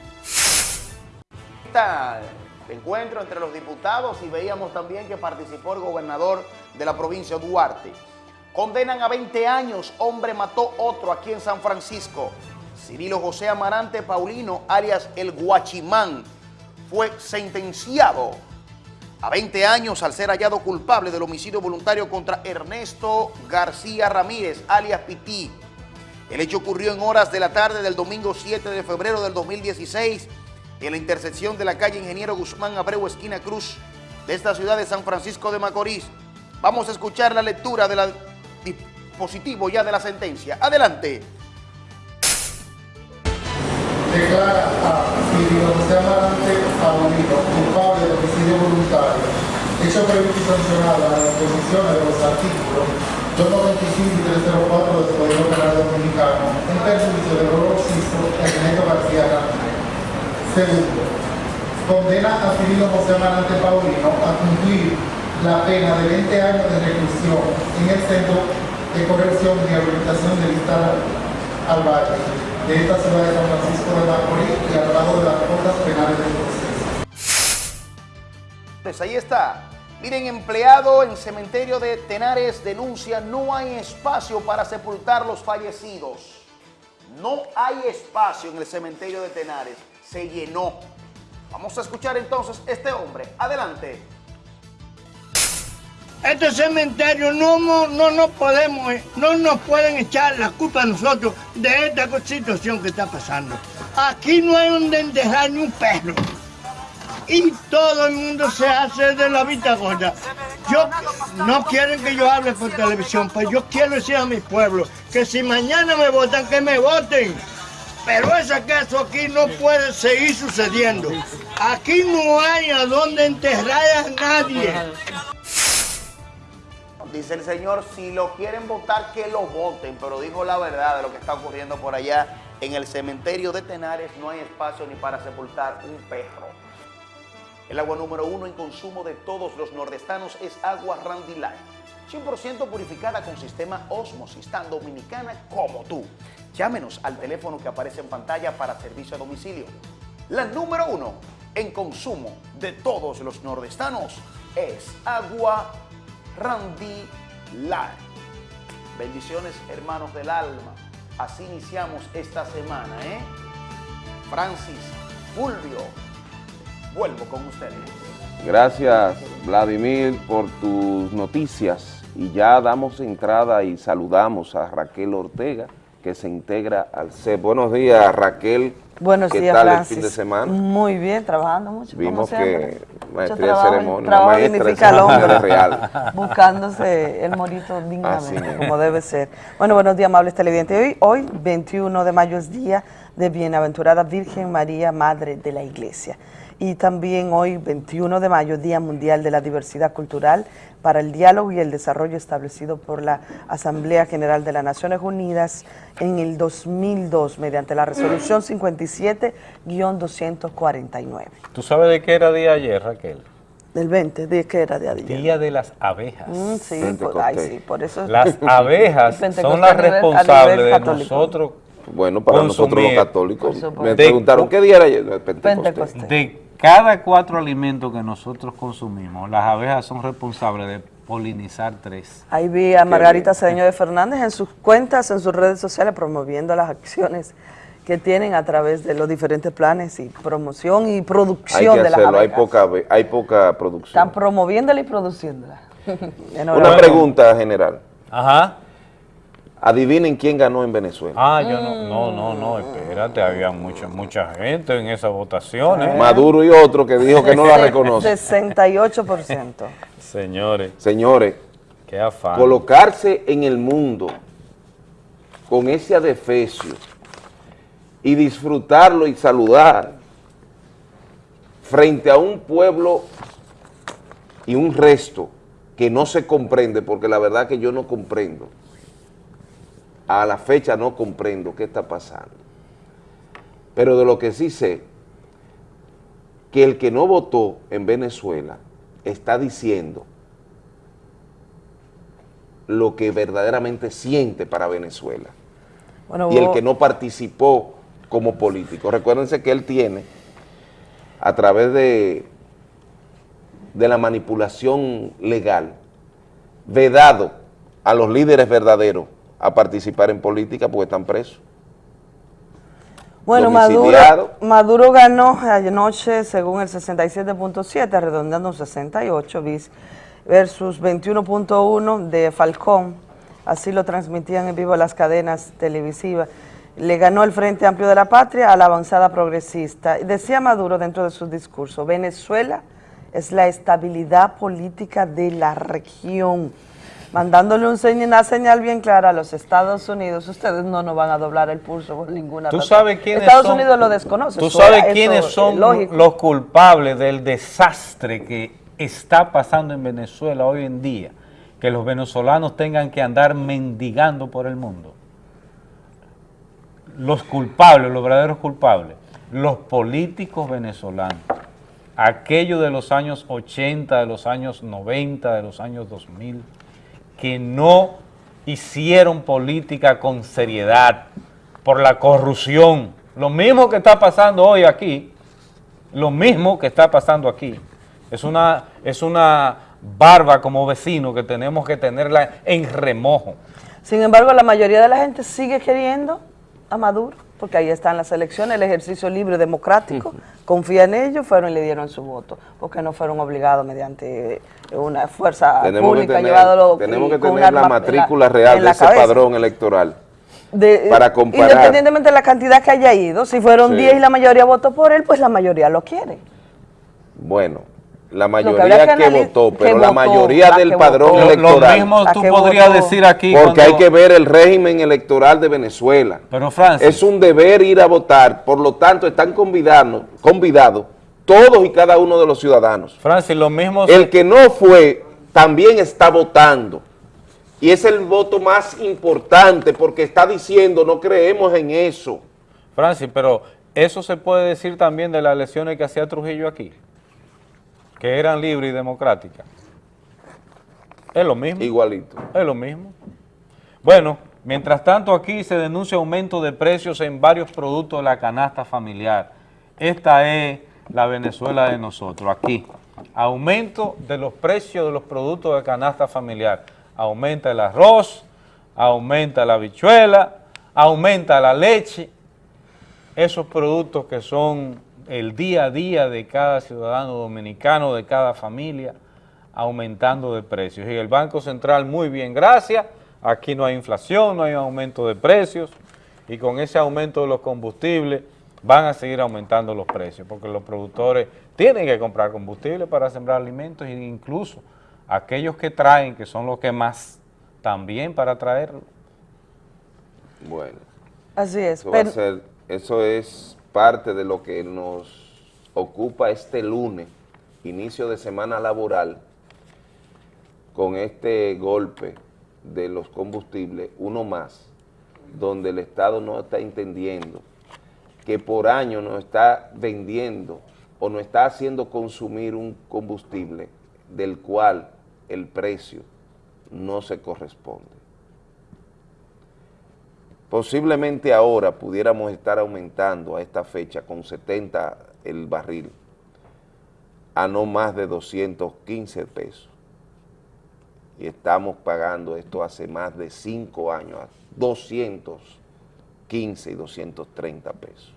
Está encuentro entre los diputados y veíamos también que participó el gobernador de la provincia Duarte. Condenan a 20 años, hombre mató otro aquí en San Francisco. Cirilo José Amarante Paulino, alias El Guachimán, fue sentenciado a 20 años al ser hallado culpable del homicidio voluntario contra Ernesto García Ramírez, alias Pití. El hecho ocurrió en horas de la tarde del domingo 7 de febrero del 2016 en la intersección de la calle Ingeniero Guzmán Abreu, esquina Cruz, de esta ciudad de San Francisco de Macorís. Vamos a escuchar la lectura del dispositivo ya de la sentencia. Adelante. Declara a Cirilo José Amarante Paulino culpable de homicidio voluntario, hecho previsto y sancionado a las disposiciones de los artículos 295 y 304 del Código Penal Dominicano en perjuicio de Rolo Sisto Ernesto García Ramírez. Segundo, condena a Cirilo José Amarante Paulino a cumplir la pena de 20 años de reclusión en el Centro de Corrección y Rehabilitación del Estado al Valle esta ciudad de San Francisco de Macorís y al lado de las penales del proceso. Pues ahí está. Miren, empleado en cementerio de Tenares denuncia no hay espacio para sepultar los fallecidos. No hay espacio en el cementerio de Tenares. Se llenó. Vamos a escuchar entonces este hombre. Adelante. Este cementerio no, no, no, podemos, no nos pueden echar la culpa a nosotros de esta situación que está pasando. Aquí no hay donde enterrar ni un perro. Y todo el mundo se hace de la vista gorda. Yo no quieren que yo hable por televisión, pues yo quiero decir a mi pueblo que si mañana me votan, que me voten. Pero ese caso aquí no puede seguir sucediendo. Aquí no hay a dónde enterrar a nadie. Dice el señor, si lo quieren votar, que lo voten, pero dijo la verdad de lo que está ocurriendo por allá. En el cementerio de Tenares no hay espacio ni para sepultar un perro. El agua número uno en consumo de todos los nordestanos es agua Randy Light. 100% purificada con sistema Osmosis, tan dominicana como tú. Llámenos al teléfono que aparece en pantalla para servicio a domicilio. La número uno en consumo de todos los nordestanos es agua Randy Light. Bendiciones, hermanos del alma. Así iniciamos esta semana, ¿eh? Francis, Fulvio, Vuelvo con ustedes. Gracias, Vladimir, por tus noticias. Y ya damos entrada y saludamos a Raquel Ortega, que se integra al CEP. Buenos días, Raquel. Buenos ¿Qué días, tal Francis. el fin de semana? Muy bien, trabajando mucho. Vimos que maestría de ceremonia, trabajo maestra ceremonia hombre, real. *laughs* Buscándose el morito dignamente, como debe ser. Bueno, buenos días, amables televidentes. Hoy, hoy, 21 de mayo, es día de Bienaventurada Virgen María, Madre de la Iglesia. Y también hoy, 21 de mayo, Día Mundial de la Diversidad Cultural para el Diálogo y el Desarrollo establecido por la Asamblea General de las Naciones Unidas en el 2002 mediante la resolución 57-249. ¿Tú sabes de qué era día ayer, Raquel? Del 20, ¿de qué era de ayer? Día de las abejas. Mm, sí, por, ay, sí, por eso. Las *laughs* abejas son las responsables de católico. nosotros Bueno, para nosotros los católicos. Me De- preguntaron, ¿qué día era ayer? Pentecostés. De cada cuatro alimentos que nosotros consumimos, las abejas son responsables de polinizar tres. Ahí vi a Margarita Cedeño de Fernández en sus cuentas, en sus redes sociales, promoviendo las acciones que tienen a través de los diferentes planes y promoción y Hay producción que de las hacerlo, hay abejas. poca, hay poca producción. Están promoviéndola y produciéndola. *laughs* Una pregunta general. Ajá. Adivinen quién ganó en Venezuela. Ah, yo no, no, no, no, espérate, había mucha, mucha gente en esas votaciones. Maduro y otro que dijo que no la reconoce. 68%. *laughs* Señores, Señores, qué afán. colocarse en el mundo con ese adefesio y disfrutarlo y saludar frente a un pueblo y un resto que no se comprende, porque la verdad que yo no comprendo, a la fecha no comprendo qué está pasando. Pero de lo que sí sé, que el que no votó en Venezuela está diciendo lo que verdaderamente siente para Venezuela. Bueno, y el que no participó como político. Recuérdense que él tiene, a través de, de la manipulación legal, vedado a los líderes verdaderos a participar en política porque están presos. Bueno, Maduro. Maduro ganó anoche según el 67.7, redondeando un 68 bis, versus 21.1 de Falcón. Así lo transmitían en vivo las cadenas televisivas. Le ganó el Frente Amplio de la Patria a la avanzada progresista. Decía Maduro dentro de su discurso, Venezuela es la estabilidad política de la región mandándole un señ- una señal bien clara a los Estados Unidos, ustedes no nos van a doblar el pulso por ninguna ¿Tú razón. sabes quiénes Estados son- Unidos lo desconoce. ¿Tú sabes eso quiénes es son lógico. los culpables del desastre que está pasando en Venezuela hoy en día? Que los venezolanos tengan que andar mendigando por el mundo. Los culpables, los verdaderos culpables, los políticos venezolanos, aquellos de los años 80, de los años 90, de los años 2000, que no hicieron política con seriedad por la corrupción. Lo mismo que está pasando hoy aquí, lo mismo que está pasando aquí. Es una, es una barba como vecino que tenemos que tenerla en remojo. Sin embargo, la mayoría de la gente sigue queriendo a Maduro, porque ahí están las elecciones, el ejercicio libre democrático, confía en ellos, fueron y le dieron su voto, porque no fueron obligados mediante una fuerza Tenemos que pública tener, llevándolo tenemos que tener la arma matrícula en real de ese cabeza. padrón electoral. De- para comparar. Independientemente de la cantidad que haya ido, si fueron Sí. 10 y la mayoría votó por él, pues la mayoría lo quiere. Bueno, la mayoría que votó, que pero la votó, mayoría la del padrón votó. Lo- lo electoral. mismo tú que podrías votó. decir aquí Porque cuando- hay que ver el régimen electoral de Venezuela. Pero Francis, Es un deber ir a votar, por lo tanto están convidados, convidados todos y cada uno de los ciudadanos. Francis, lo mismo... El que no fue también está votando. Y es el voto más importante porque está diciendo no creemos en eso. Francis, pero eso se puede decir también de las elecciones que hacía Trujillo aquí, que eran libres y democráticas. Es lo mismo. Igualito. Es lo mismo. Bueno, mientras tanto aquí se denuncia aumento de precios en varios productos de la canasta familiar. Esta es la Venezuela de nosotros, aquí. Aumento de los precios de los productos de canasta familiar. Aumenta el arroz, aumenta la habichuela, aumenta la leche. Esos productos que son el día a día de cada ciudadano dominicano, de cada familia, aumentando de precios. Y el Banco Central, muy bien, gracias, aquí no hay inflación, no hay aumento de precios, y con ese aumento de los combustibles van a seguir aumentando los precios, porque los productores tienen que comprar combustible para sembrar alimentos, e incluso aquellos que traen, que son los que más, también para traerlo. Bueno. Así es. Eso, va a ser- eso es parte de lo que nos ocupa este lunes, inicio de semana laboral, con este golpe de los combustibles, uno más, donde el Estado no está entendiendo que por año nos está vendiendo o nos está haciendo consumir un combustible del cual el precio no se corresponde. Posiblemente ahora pudiéramos estar aumentando a esta fecha con 70 el barril a no más de 215 pesos. Y estamos pagando esto hace más de 5 años, a 215 y 230 pesos.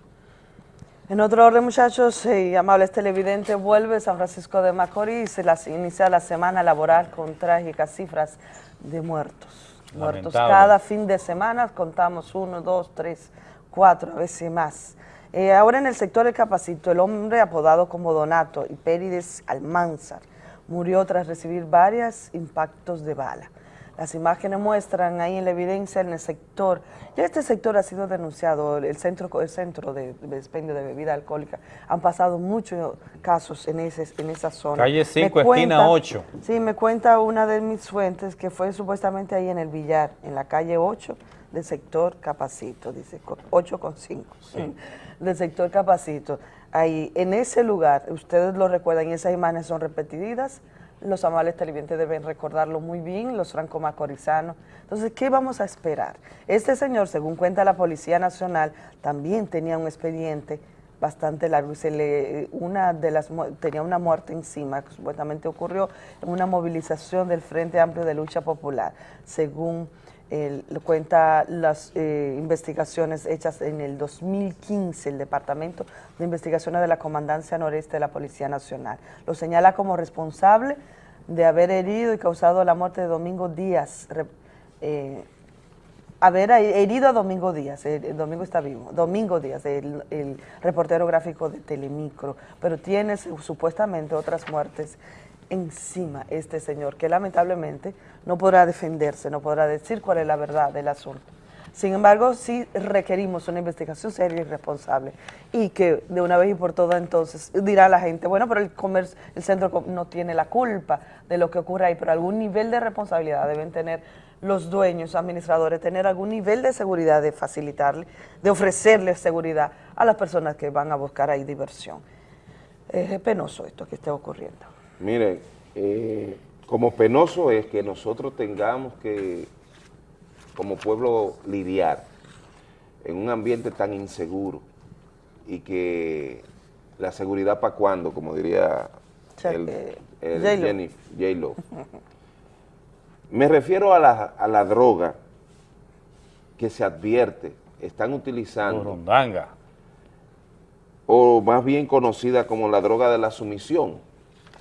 En otro orden, muchachos y amables televidentes, vuelve San Francisco de Macorís, se las inicia la semana laboral con trágicas cifras de muertos. Muertos Lamentable. cada fin de semana, contamos uno, dos, tres, cuatro, a veces más. Eh, ahora en el sector del Capacito, el hombre apodado como Donato Hipérides Almanzar murió tras recibir varios impactos de bala. Las imágenes muestran ahí en la evidencia en el sector, ya este sector ha sido denunciado, el centro, el centro de, de expendio de bebida alcohólica, han pasado muchos casos en, ese, en esa zona. Calle Me 5, esquina cuenta- 8. Sí, me cuenta una de mis fuentes que fue supuestamente ahí en el billar, en la calle 8 del sector Capacito, dice co- 8 con 5, del sector Capacito. Ahí, en ese lugar, ustedes lo recuerdan y esas imágenes son repetidas, los amables televidentes deben recordarlo muy bien, los franco-macorizanos. Entonces, ¿qué vamos a esperar? Este señor, según cuenta la Policía Nacional, también tenía un expediente bastante largo y se le una de las tenía una muerte encima que supuestamente ocurrió en una movilización del Frente Amplio de Lucha Popular según el- cuenta las eh, investigaciones hechas en el 2015 el Departamento de Investigaciones de la Comandancia Noreste de la Policía Nacional. Lo señala como responsable de haber herido y causado la muerte de Domingo Díaz eh, haber herido a Domingo Díaz, el, el Domingo está vivo, Domingo Díaz, el, reportero gráfico de Telemicro, pero tiene su- supuestamente otras muertes encima este señor, que lamentablemente no podrá defenderse, no podrá decir cuál es la verdad del asunto. Sin embargo, sí requerimos una investigación seria y responsable y que de una vez y por todas entonces dirá la gente, bueno, pero el comercio, el centro no tiene la culpa de lo que ocurre ahí, pero algún nivel de responsabilidad deben tener los dueños, administradores, tener algún nivel de seguridad, de facilitarle, de ofrecerles seguridad a las personas que van a buscar ahí diversión. Es penoso esto que esté ocurriendo. Miren, eh, como penoso es que nosotros tengamos que, como pueblo, lidiar en un ambiente tan inseguro y que la seguridad para cuándo, como diría el, J-Lo. Jenny- J-Lo. Me refiero a la, a la droga que se advierte, están utilizando Burundanga. o más bien conocida como la droga de la sumisión,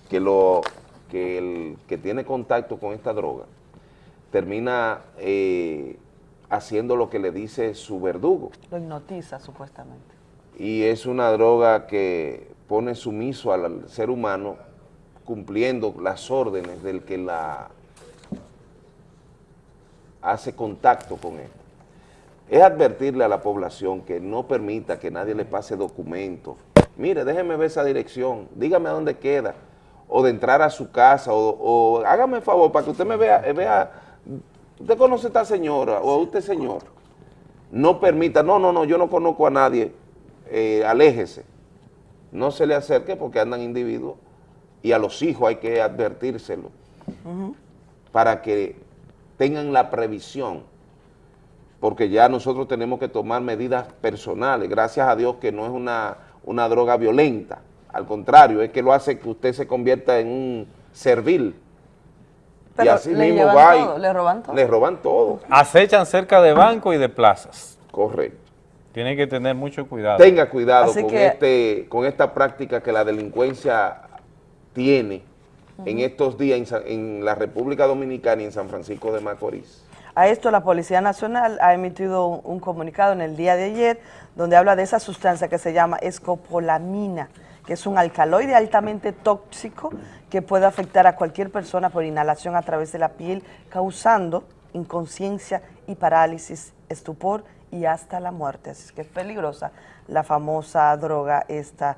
que, lo, que el que tiene contacto con esta droga termina eh, haciendo lo que le dice su verdugo. Lo hipnotiza supuestamente. Y es una droga que pone sumiso al, ser humano cumpliendo las órdenes del que la hace contacto con él. Es advertirle a la población que no permita que nadie le pase documentos. Mire, déjeme ver esa dirección, dígame a dónde queda, o de entrar a su casa, o, o hágame el favor para que usted me vea, vea, usted conoce a esta señora, o a usted señor. No permita, no, no, no, yo no conozco a nadie, eh, aléjese. No se le acerque porque andan individuos y a los hijos hay que advertírselo para que tengan la previsión, porque ya nosotros tenemos que tomar medidas personales, gracias a Dios que no es una, una droga violenta, al contrario, es que lo hace que usted se convierta en un servil. y así le mismo va y le roban todo. le roban todo. Acechan cerca de bancos y de plazas. Correcto. Tiene que tener mucho cuidado. tenga cuidado Así con, que- este, con esta práctica que la delincuencia tiene en estos días en la República Dominicana y en San Francisco de Macorís. A esto la Policía Nacional ha emitido un, un comunicado en el día de ayer donde habla de esa sustancia que se llama escopolamina, que es un alcaloide altamente tóxico que puede afectar a cualquier persona por inhalación a través de la piel, causando inconsciencia y parálisis, estupor y hasta la muerte. Así que es peligrosa la famosa droga esta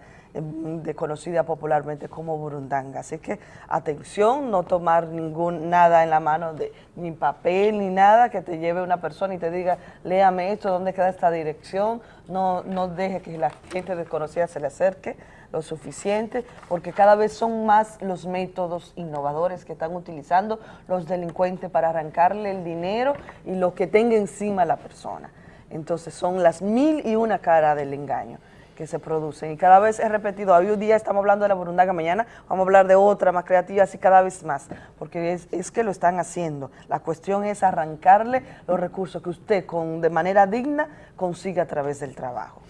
conocida popularmente como burundanga. Así que atención, no tomar ningún nada en la mano, de, ni papel ni nada que te lleve una persona y te diga, léame esto, ¿dónde queda esta dirección? No, no deje que la gente desconocida se le acerque lo suficiente, porque cada vez son más los métodos innovadores que están utilizando los delincuentes para arrancarle el dinero y lo que tenga encima la persona. Entonces son las mil y una cara del engaño que se producen. Y cada vez he repetido, hoy un día estamos hablando de la burundanga, mañana vamos a hablar de otra más creativa, así cada vez más, porque es, es que lo están haciendo. La cuestión es arrancarle los recursos que usted con, de manera digna consigue a través del trabajo.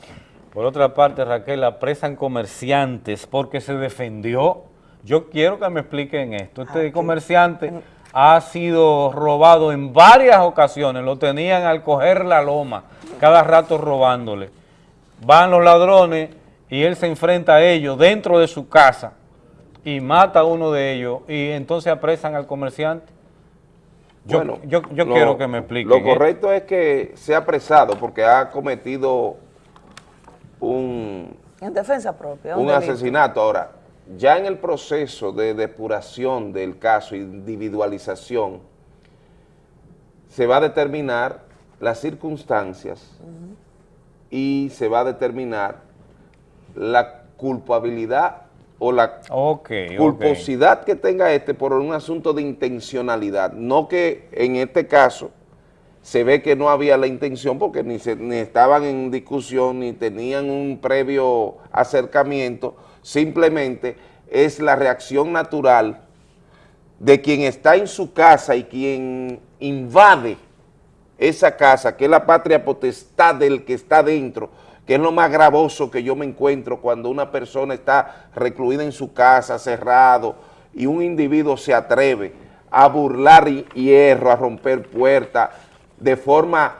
Por otra parte, Raquel, apresan comerciantes porque se defendió. Yo quiero que me expliquen esto. Este comerciante ha sido robado en varias ocasiones, lo tenían al coger la loma, cada rato robándole. Van los ladrones y él se enfrenta a ellos dentro de su casa y mata a uno de ellos y entonces apresan al comerciante. Yo, Bueno, yo, yo lo- quiero que me expliquen. Lo ¿eh? correcto es que sea apresado porque ha cometido un, En defensa propia. un asesinato. Ahora, ya en el proceso de depuración del caso, individualización, se va a determinar las circunstancias y se va a determinar la culpabilidad o la Ok, ok. culposidad que tenga este por un asunto de intencionalidad, no que en este caso se ve que no había la intención porque ni, se- ni estaban en discusión ni tenían un previo acercamiento, simplemente es la reacción natural de quien está en su casa y quien invade esa casa, que es la patria potestad del que está dentro, que es lo más gravoso que yo me encuentro cuando una persona está recluida en su casa, cerrado, y un individuo se atreve a burlar hi- hierro, a romper puertas, de forma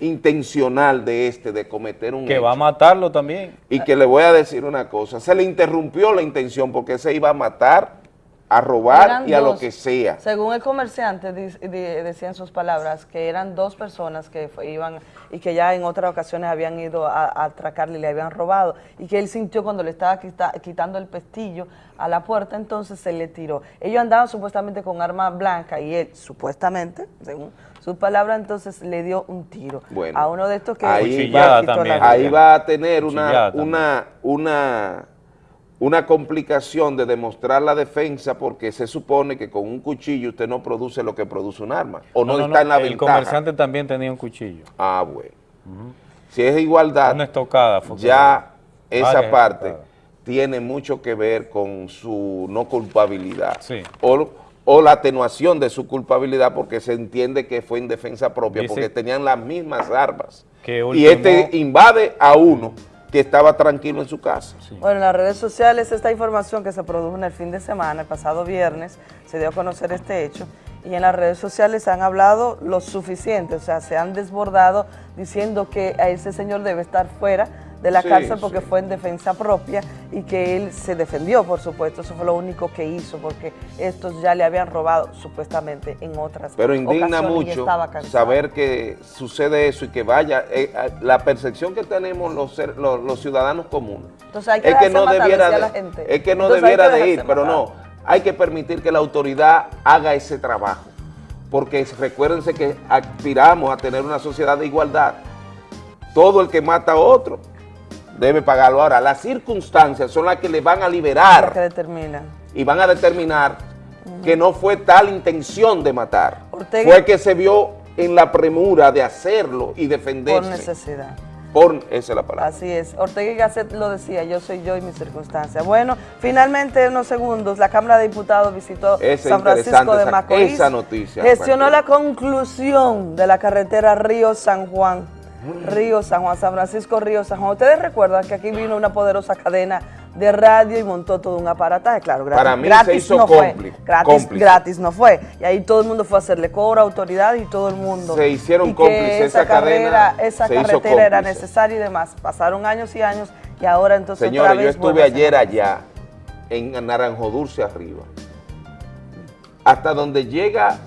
intencional de este, de cometer un Que hecho. va a matarlo también. Y que le voy a decir una cosa, se le interrumpió la intención porque se iba a matar, a robar Eran y a lo que sea. Según el comerciante, decía en sus palabras que eran dos personas que fue- iban y que ya en otras ocasiones habían ido a, a atracarle y le habían robado y que él sintió cuando le estaba quita- quitando el pestillo a la puerta, entonces se le tiró. Ellos andaban supuestamente con arma blanca y él, supuestamente, según sus palabras, entonces le dio un tiro Bueno, a uno de estos que ahí, le va, quitó la vida. ahí va a tener una, también. una, una, una complicación de demostrar la defensa porque se supone que con un cuchillo usted no produce lo que produce un arma o no, está en la El ventaja. comerciante también tenía un cuchillo. Ah, bueno. Si es igualdad, Una estocada. ya esa parte tiene mucho que ver con su no culpabilidad. Sí. O, o la atenuación de su culpabilidad porque se entiende que fue en defensa propia, Dice- porque tenían las mismas armas. Que y este invade a uno que estaba tranquilo en su casa. Bueno, en las redes sociales esta información que se produjo en el fin de semana, el pasado viernes, se dio a conocer este hecho y en las redes sociales han hablado lo suficiente, o sea, se han desbordado diciendo que a ese señor debe estar fuera de la Sí, cárcel porque sí. fue en defensa propia y que él se defendió, por supuesto, eso fue lo único que hizo porque estos ya le habían robado supuestamente en otras Pero indigna mucho saber que sucede eso y que vaya, eh, la percepción que tenemos los, ser- los, los ciudadanos comunes Entonces hay que es que no debiera de, la gente. es que no Entonces debiera que de ir, pero matar. no, hay que permitir que la autoridad haga ese trabajo, porque recuérdense que aspiramos a tener una sociedad de igualdad. Todo el que mata a otro debe pagarlo. Ahora, las circunstancias son las que le van a Lo que liberar determina. y van a determinar que no fue tal intención de matar. Ortega- Fue que se vio en la premura de hacerlo y defenderse. Por necesidad. Por, esa es la palabra. Así es. Ortega y Gasset lo decía, yo soy yo y mis circunstancias. Bueno, finalmente en unos segundos la Cámara de Diputados visitó Esa San Francisco de Macorís. esa noticia, Gestionó la conclusión de la carretera Río San Juan. Río San Juan, San Francisco, Río San Juan. ¿Ustedes recuerdan que aquí vino una poderosa cadena de radio y montó todo un aparataje? Claro, gratis, Para mí se gratis hizo no fue. Gratis, cómplice. gratis no fue. Y ahí todo el mundo fue a hacerle cobro a autoridad y todo el mundo. Se hicieron y cómplices, esa, esa cadena esa se carretera era necesaria y demás. Pasaron años y años y ahora entonces Señores, otra yo vez estuve a ser ayer allá, en Naranjo Dulce arriba, hasta donde llega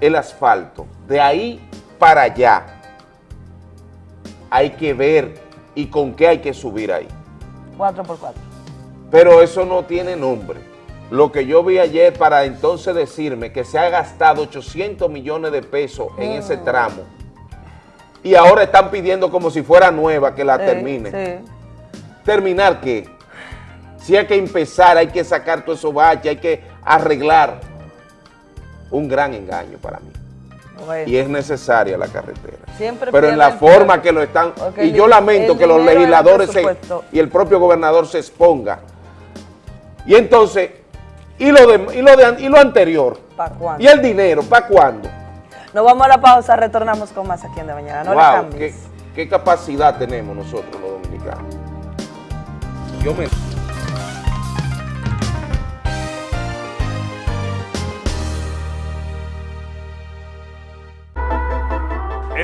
el asfalto, de ahí para allá, hay que ver y con qué hay que subir ahí. 4x4. Pero eso no tiene nombre. Lo que yo vi ayer para entonces decirme que se ha gastado 800 millones de pesos en ese tramo y ahora están pidiendo como si fuera nueva que la Sí, termine. sí. ¿Terminar qué? Si hay que empezar, hay que sacar todo eso baches, hay que arreglar. Un gran engaño para mí. Bueno. Y es necesaria la carretera. Siempre Pero en la forma que lo están... Y yo lamento que los legisladores se- y el propio gobernador se exponga. Y entonces, ¿y lo, de, y lo, de- y lo anterior? ¿Para cuándo? ¿Y el dinero? ¿Para cuándo? Nos vamos a la pausa, retornamos con más aquí en De Mañana. No le wow, cambies. qué, qué capacidad tenemos nosotros los dominicanos. Yo me...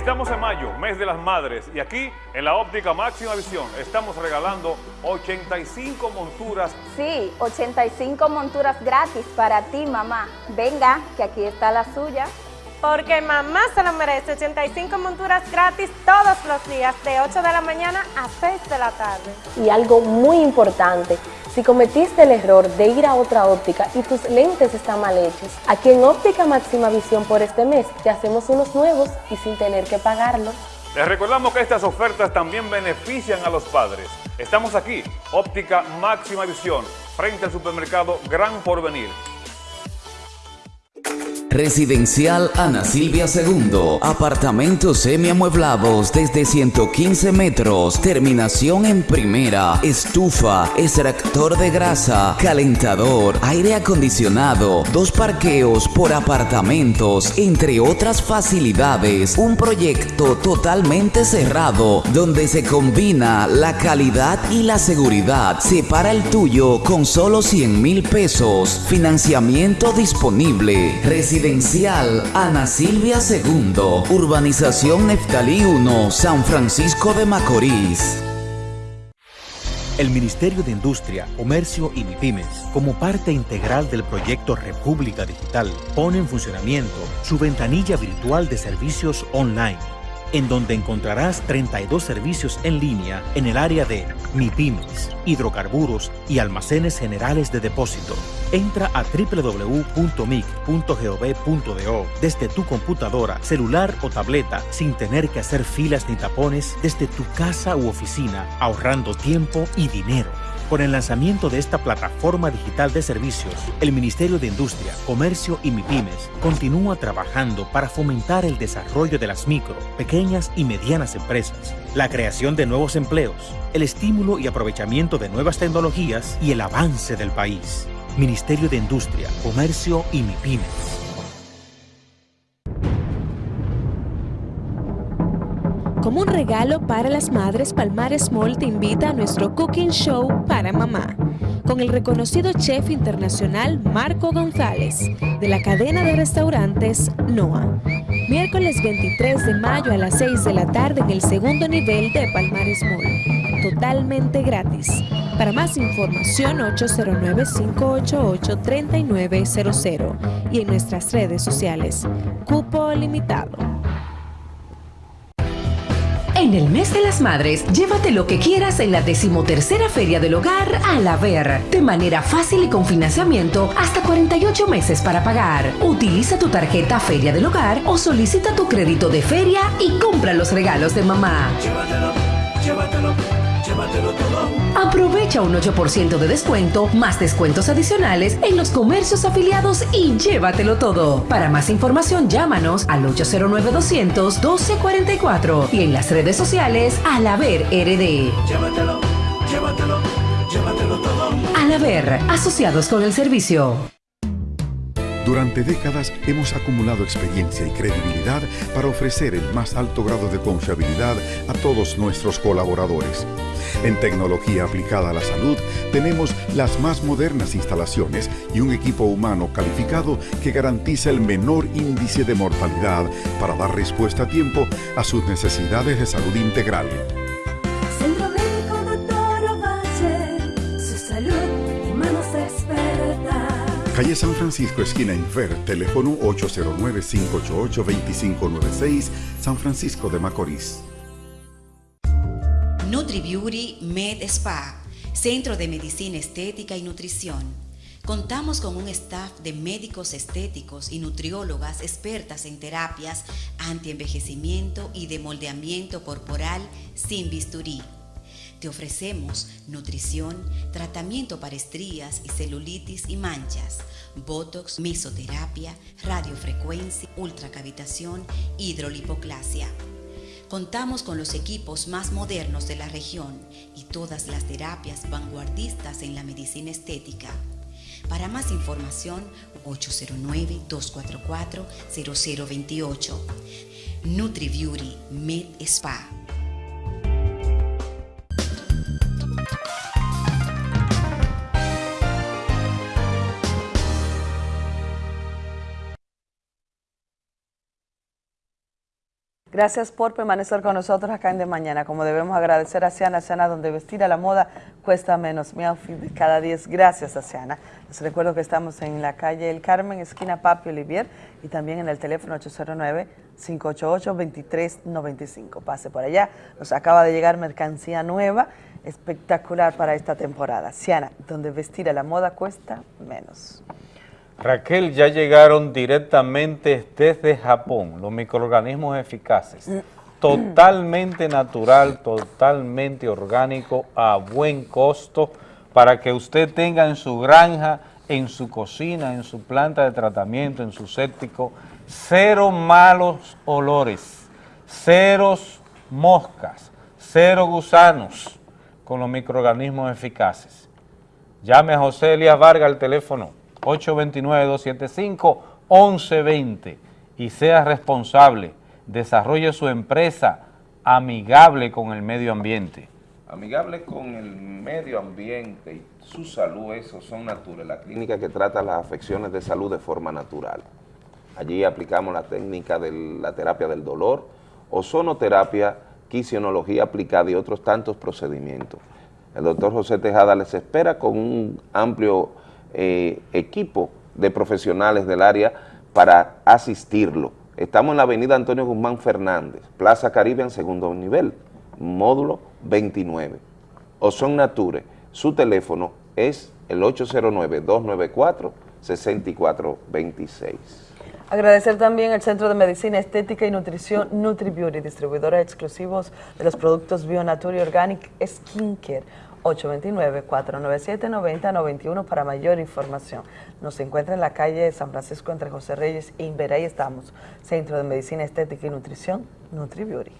Estamos en mayo, mes de las madres, y aquí en la óptica máxima visión estamos regalando 85 monturas. Sí, 85 monturas gratis para ti, mamá. Venga, que aquí está la suya. Porque mamá se lo merece 85 monturas gratis todos los días de 8 de la mañana a 6 de la tarde. Y algo muy importante, si cometiste el error de ir a otra óptica y tus lentes están mal hechos, aquí en Óptica Máxima Visión por este mes te hacemos unos nuevos y sin tener que pagarlo. Les recordamos que estas ofertas también benefician a los padres. Estamos aquí, óptica máxima visión, frente al supermercado Gran Porvenir. Residencial Ana Silvia II. Apartamentos semiamueblados desde 115 metros. Terminación en primera. Estufa, extractor de grasa, calentador, aire acondicionado, dos parqueos por apartamentos, entre otras facilidades. Un proyecto totalmente cerrado donde se combina la calidad y la seguridad. Separa el tuyo con solo 100 mil pesos. Financiamiento disponible. Residencial Ana Silvia II. Urbanización Neftalí 1, San Francisco de Macorís. El Ministerio de Industria, Comercio y MIPIMES, como parte integral del proyecto República Digital, pone en funcionamiento su ventanilla virtual de servicios online, en donde encontrarás 32 servicios en línea en el área de MIPIMES, hidrocarburos y almacenes generales de depósito. Entra a www.mic.gov.do desde tu computadora, celular o tableta sin tener que hacer filas ni tapones desde tu casa u oficina, ahorrando tiempo y dinero. Con el lanzamiento de esta plataforma digital de servicios, el Ministerio de Industria, Comercio y MIPIMES continúa trabajando para fomentar el desarrollo de las micro, pequeñas y medianas empresas, la creación de nuevos empleos, el estímulo y aprovechamiento de nuevas tecnologías y el avance del país. Ministerio de Industria, Comercio y MIPIMES. Como un regalo para las madres, Palmares Mall te invita a nuestro Cooking Show para mamá, con el reconocido chef internacional Marco González, de la cadena de restaurantes NOA. Miércoles 23 de mayo a las 6 de la tarde en el segundo nivel de Palmares Mall, totalmente gratis. Para más información 809-588-3900 y en nuestras redes sociales. Cupo limitado. En el mes de las madres, llévate lo que quieras en la decimotercera Feria del Hogar a la Ver, de manera fácil y con financiamiento hasta 48 meses para pagar. Utiliza tu tarjeta Feria del Hogar o solicita tu crédito de feria y compra los regalos de mamá. Llévatelo, llévatelo, llévatelo todo. Aprovecha un 8% de descuento, más descuentos adicionales en los comercios afiliados y llévatelo todo. Para más información, llámanos al 809-200-1244 y en las redes sociales al Haber RD. Llévatelo, llévatelo, llévatelo todo. Al Haber, asociados con el servicio. Durante décadas hemos acumulado experiencia y credibilidad para ofrecer el más alto grado de confiabilidad a todos nuestros colaboradores. En tecnología aplicada a la salud tenemos las más modernas instalaciones y un equipo humano calificado que garantiza el menor índice de mortalidad para dar respuesta a tiempo a sus necesidades de salud integral. Calle San Francisco, esquina Infer, teléfono 809-588-2596, San Francisco de Macorís. NutriBeauty Med Spa, Centro de Medicina Estética y Nutrición. Contamos con un staff de médicos estéticos y nutriólogas expertas en terapias antienvejecimiento y de moldeamiento corporal sin bisturí. Te ofrecemos nutrición, tratamiento para estrías y celulitis y manchas, botox, mesoterapia, radiofrecuencia, ultracavitación, hidrolipoclasia. Contamos con los equipos más modernos de la región y todas las terapias vanguardistas en la medicina estética. Para más información, 809-244-0028. NutriBeauty Med Spa. Gracias por permanecer con nosotros acá en De Mañana. Como debemos agradecer a Siana, Siana, donde vestir a la moda cuesta menos. Mi outfit cada 10. Gracias a Siana. Les recuerdo que estamos en la calle El Carmen, esquina Papi Olivier, y también en el teléfono 809-588-2395. Pase por allá. Nos acaba de llegar mercancía nueva, espectacular para esta temporada. Siana, donde vestir a la moda cuesta menos. Raquel, ya llegaron directamente desde Japón. Los microorganismos eficaces, totalmente natural, totalmente orgánico, a buen costo, para que usted tenga en su granja, en su cocina, en su planta de tratamiento, en su séptico, cero malos olores, ceros moscas, cero gusanos con los microorganismos eficaces. Llame a José Elías Vargas al teléfono 829-275-1120 y sea responsable, desarrolle su empresa amigable con el medio ambiente. Amigable con el medio ambiente y su salud, eso son naturales. La clínica que trata las afecciones de salud de forma natural. Allí aplicamos la técnica de la terapia del dolor, ozonoterapia, quisionología aplicada y otros tantos procedimientos. El doctor José Tejada les espera con un amplio eh, equipo de profesionales del área para asistirlo. Estamos en la avenida Antonio Guzmán Fernández, Plaza Caribe en segundo nivel, módulo 29. Ozon Nature, su teléfono es el 809-294-6426. Agradecer también al Centro de Medicina Estética y Nutrición NutriBeauty, distribuidora exclusivos de los productos Bionature y Organic Skincare. 829-497-9091 para mayor información. Nos encuentra en la calle San Francisco entre José Reyes e Inver. Ahí estamos, Centro de Medicina Estética y Nutrición, NutriBeauty.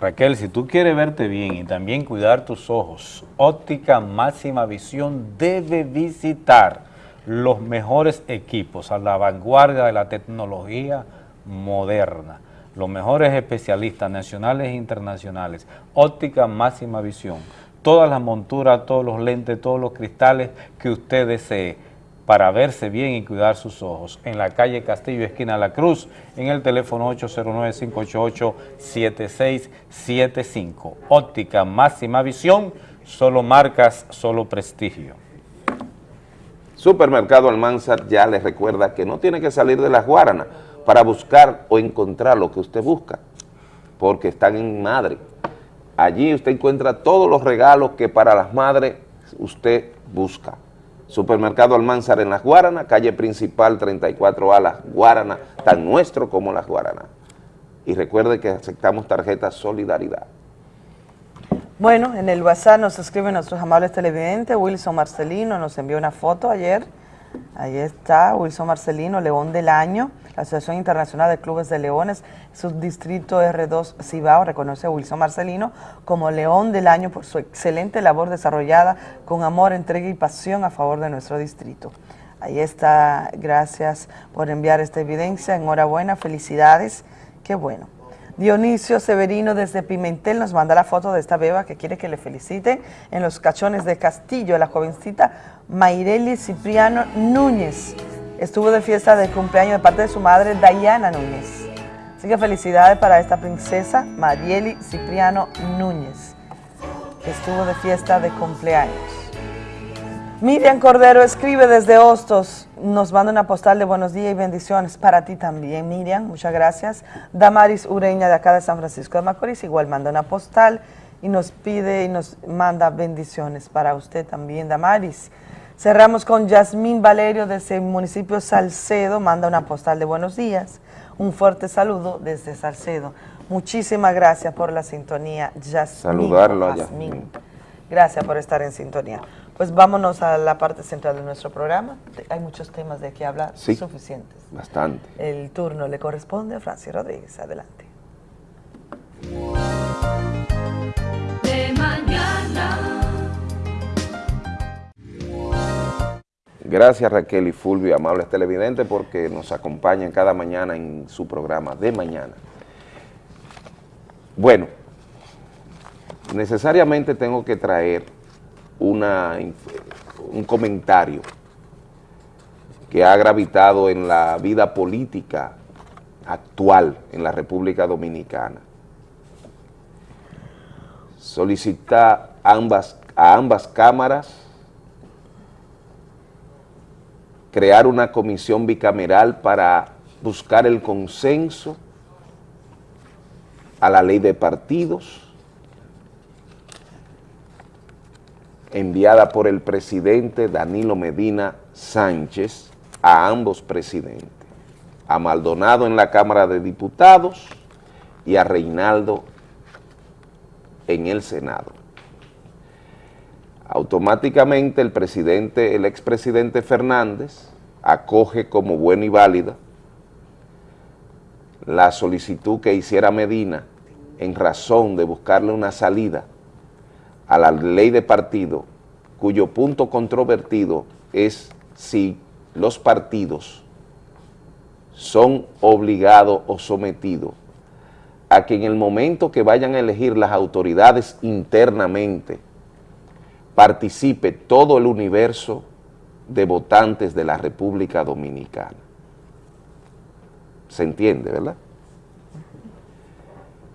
Raquel, si tú quieres verte bien y también cuidar tus ojos, Óptica Máxima Visión debe visitar los mejores equipos a la vanguardia de la tecnología moderna. Los mejores especialistas nacionales e internacionales. Óptica Máxima Visión todas las monturas, todos los lentes, todos los cristales que usted desee para verse bien y cuidar sus ojos. En la calle Castillo, esquina La Cruz, en el teléfono 809-588-7675. Óptica máxima visión, solo marcas, solo prestigio. Supermercado Almanzar ya les recuerda que no tiene que salir de las Guaranas para buscar o encontrar lo que usted busca, porque están en Madre Allí usted encuentra todos los regalos que para las madres usted busca. Supermercado Almanzar en Las Guaranas, calle principal 34A, Las Guaranas, tan nuestro como Las Guaranas. Y recuerde que aceptamos tarjetas Solidaridad. Bueno, en el WhatsApp nos escribe nuestros amables televidentes, Wilson Marcelino nos envió una foto ayer, ahí está, Wilson Marcelino, León del Año, la Asociación Internacional de Clubes de Leones, subdistrito R2 Cibao, reconoce a Wilson Marcelino como León del Año por su excelente labor desarrollada con amor, entrega y pasión a favor de nuestro distrito. Ahí está, gracias por enviar esta evidencia, enhorabuena, felicidades, qué bueno. Dionisio Severino desde Pimentel nos manda la foto de esta beba que quiere que le feliciten en los cachones de Castillo, la jovencita Mayreli Cipriano Núñez. Estuvo de fiesta de cumpleaños de parte de su madre Dayana Núñez. Así que felicidades para esta princesa Marieli Cipriano Núñez, que estuvo de fiesta de cumpleaños. Miriam Cordero escribe desde Hostos, nos manda una postal de buenos días y bendiciones para ti también, Miriam, muchas gracias. Damaris Ureña de acá de San Francisco de Macorís igual manda una postal y nos pide y nos manda bendiciones para usted también, Damaris. Cerramos con Yasmín Valerio desde el municipio Salcedo, manda una postal de buenos días. Un fuerte saludo desde Salcedo. Muchísimas gracias por la sintonía, Yasmín. Saludarlo. Yasmín. Gracias por estar en sintonía. Pues vámonos a la parte central de nuestro programa. Hay muchos temas de qué hablar, Sí. suficientes. Bastante. El turno le corresponde a Francis Rodríguez. Adelante. De mañana. Gracias Raquel y Fulvio, amables televidentes, porque nos acompañan cada mañana en su programa de mañana. Bueno, necesariamente tengo que traer un comentario que ha gravitado en la vida política actual en la República Dominicana. Solicita ambas, a ambas cámaras crear una comisión bicameral para buscar el consenso a la ley de partidos enviada por el presidente Danilo Medina Sánchez a ambos presidentes, a Maldonado en la Cámara de Diputados y a Reinaldo en el Senado. Automáticamente el presidente, el expresidente Fernández, acoge como buena y válida la solicitud que hiciera Medina en razón de buscarle una salida a la ley de partido, cuyo punto controvertido es si los partidos son obligados o sometidos a que en el momento que vayan a elegir las autoridades internamente participe todo el universo de votantes de la República Dominicana. ¿Se entiende, verdad?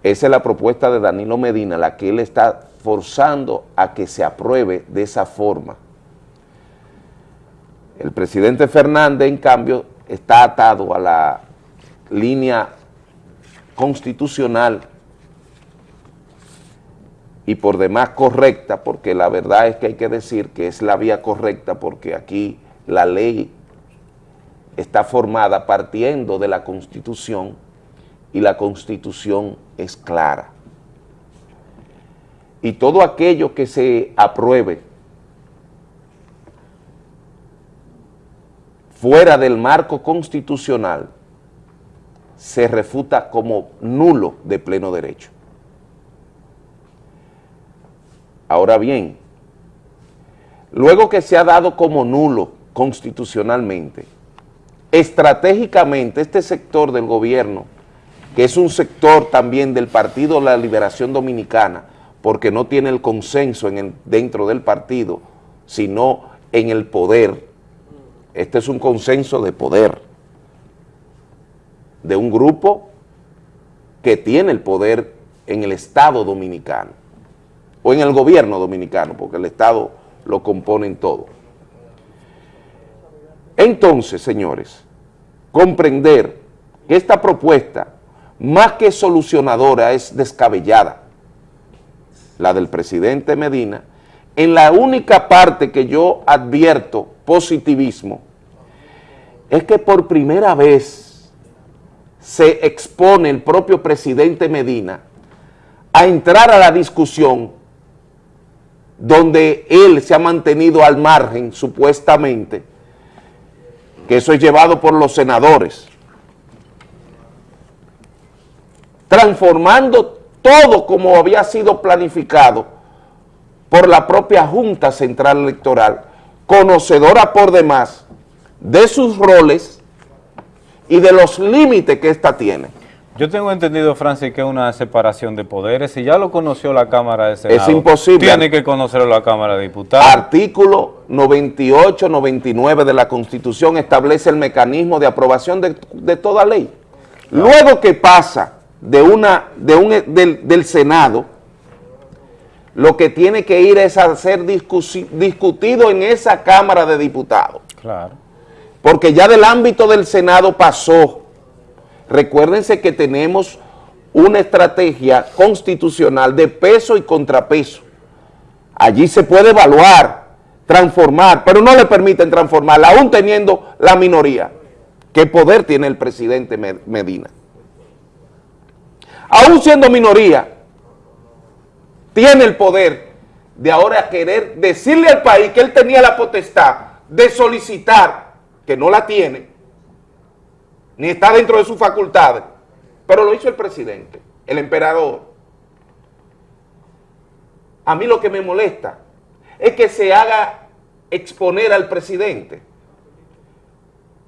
Esa es la propuesta de Danilo Medina, la que él está forzando a que se apruebe de esa forma. El presidente Fernández, en cambio, está atado a la línea constitucional y por demás correcta, porque la verdad es que hay que decir que es la vía correcta porque aquí la ley está formada partiendo de la Constitución y la Constitución es clara. Y todo aquello que se apruebe fuera del marco constitucional se refuta como nulo de pleno derecho. Ahora bien, luego que se ha dado como nulo constitucionalmente, estratégicamente este sector del gobierno, que es un sector también del Partido la Liberación Dominicana, porque no tiene el consenso en el- dentro del partido, sino en el poder, este es un consenso de poder, de un grupo que tiene el poder en el Estado dominicano, o en el gobierno dominicano, porque el Estado lo componen todo. Entonces, señores, comprender que esta propuesta, más que solucionadora, es descabellada, la del presidente Medina, en la única parte que yo advierto positivismo, es que por primera vez se expone el propio presidente Medina a entrar a la discusión donde él se ha mantenido al margen, supuestamente, que eso es llevado por los senadores, transformando todo como había sido planificado por la propia Junta Central Electoral, conocedora por demás de sus roles y de los límites que ésta tiene. Yo tengo entendido, Francis, que es una separación de poderes. Si ya lo conoció la Cámara de Senado, Es imposible. tiene que conocerlo la Cámara de Diputados. Artículo 98, 99 de la Constitución establece el mecanismo de aprobación de, de toda ley. Luego que pasa de una, de un, del, del Senado, lo que tiene que ir es a ser discusi- discutido en esa Cámara de Diputados. Claro. Porque ya del ámbito del Senado pasó. Recuérdense que tenemos una estrategia constitucional de peso y contrapeso. Allí se puede evaluar, transformar, pero no le permiten transformarla, aún teniendo la minoría. ¿Qué poder tiene el presidente Me- Medina? Aún siendo minoría, tiene el poder de ahora querer decirle al país que él tenía la potestad de solicitar, que no la tiene, ni está dentro de sus facultades, pero lo hizo el presidente, el emperador. A mí lo que me molesta es que se haga exponer al presidente,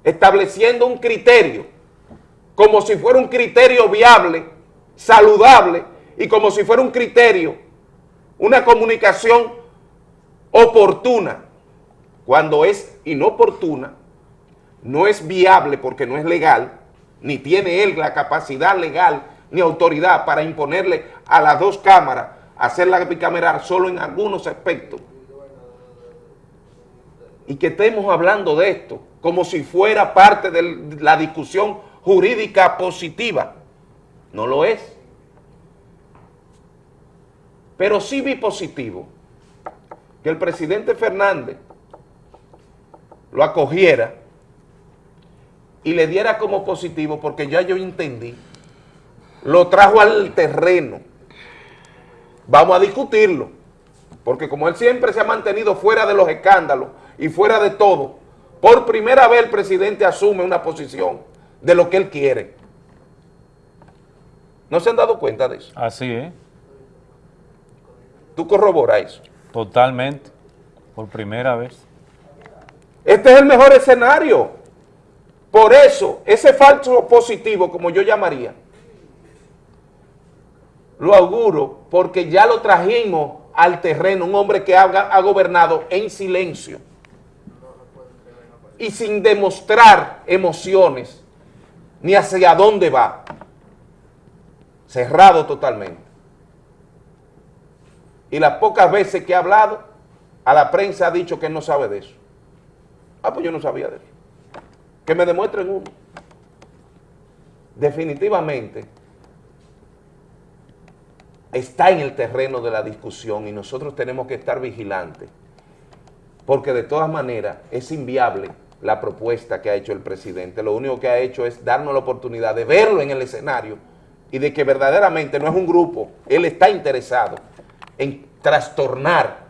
estableciendo un criterio, como si fuera un criterio viable, saludable, y como si fuera un criterio, una comunicación oportuna, cuando es inoportuna, no es viable porque no es legal, ni tiene él la capacidad legal ni autoridad para imponerle a las dos cámaras hacerla bicameral solo en algunos aspectos. Y que estemos hablando de esto como si fuera parte de la discusión jurídica positiva. No lo es. Pero sí vi positivo que el presidente Fernández lo acogiera y le diera como positivo, porque ya yo entendí, lo trajo al terreno. Vamos a discutirlo, porque como él siempre se ha mantenido fuera de los escándalos y fuera de todo, por primera vez el presidente asume una posición de lo que él quiere. ¿No se han dado cuenta de eso? Así es, Tú corroboras eso. totalmente, por primera vez. Este es el mejor escenario. Por eso, ese falso positivo, como yo llamaría, lo auguro porque ya lo trajimos al terreno, un hombre que ha, ha gobernado en silencio y sin demostrar emociones ni hacia dónde va, cerrado totalmente. Y las pocas veces que ha hablado, a la prensa ha dicho que no sabe de eso. Ah, pues yo no sabía de eso. Que me demuestren uno. Definitivamente está en el terreno de la discusión y nosotros tenemos que estar vigilantes. Porque de todas maneras es inviable la propuesta que ha hecho el presidente. Lo único que ha hecho es darnos la oportunidad de verlo en el escenario y de que verdaderamente no es un grupo, él está interesado en trastornar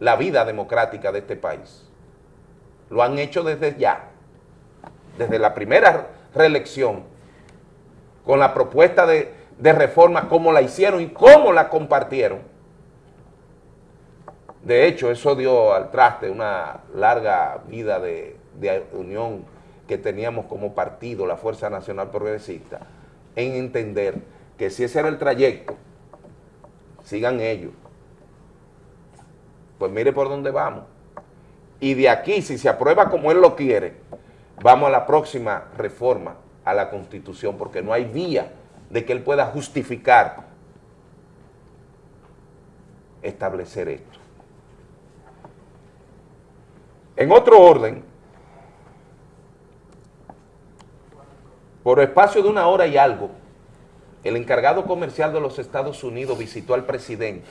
la vida democrática de este país. Lo han hecho desde ya, desde la primera reelección, con la propuesta de, reforma, cómo la hicieron y cómo la compartieron. De hecho, eso dio al traste una larga vida de unión que teníamos como partido, la Fuerza Nacional Progresista, en entender que si ese era el trayecto, sigan ellos. Pues mire por dónde vamos. Y de aquí, si se aprueba como él lo quiere, vamos a la próxima reforma a la Constitución, porque no hay vía de que él pueda justificar establecer esto. En otro orden, por espacio de una hora y algo, el encargado comercial de los Estados Unidos visitó al presidente.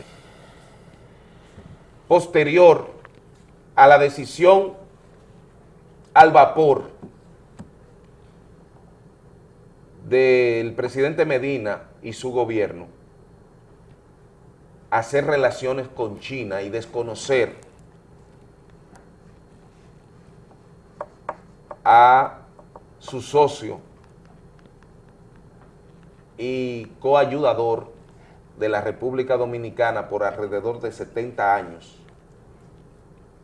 Posterior a la decisión al vapor del presidente Medina y su gobierno hacer relaciones con China y desconocer a su socio y coayudador de la República Dominicana por alrededor de 70 años,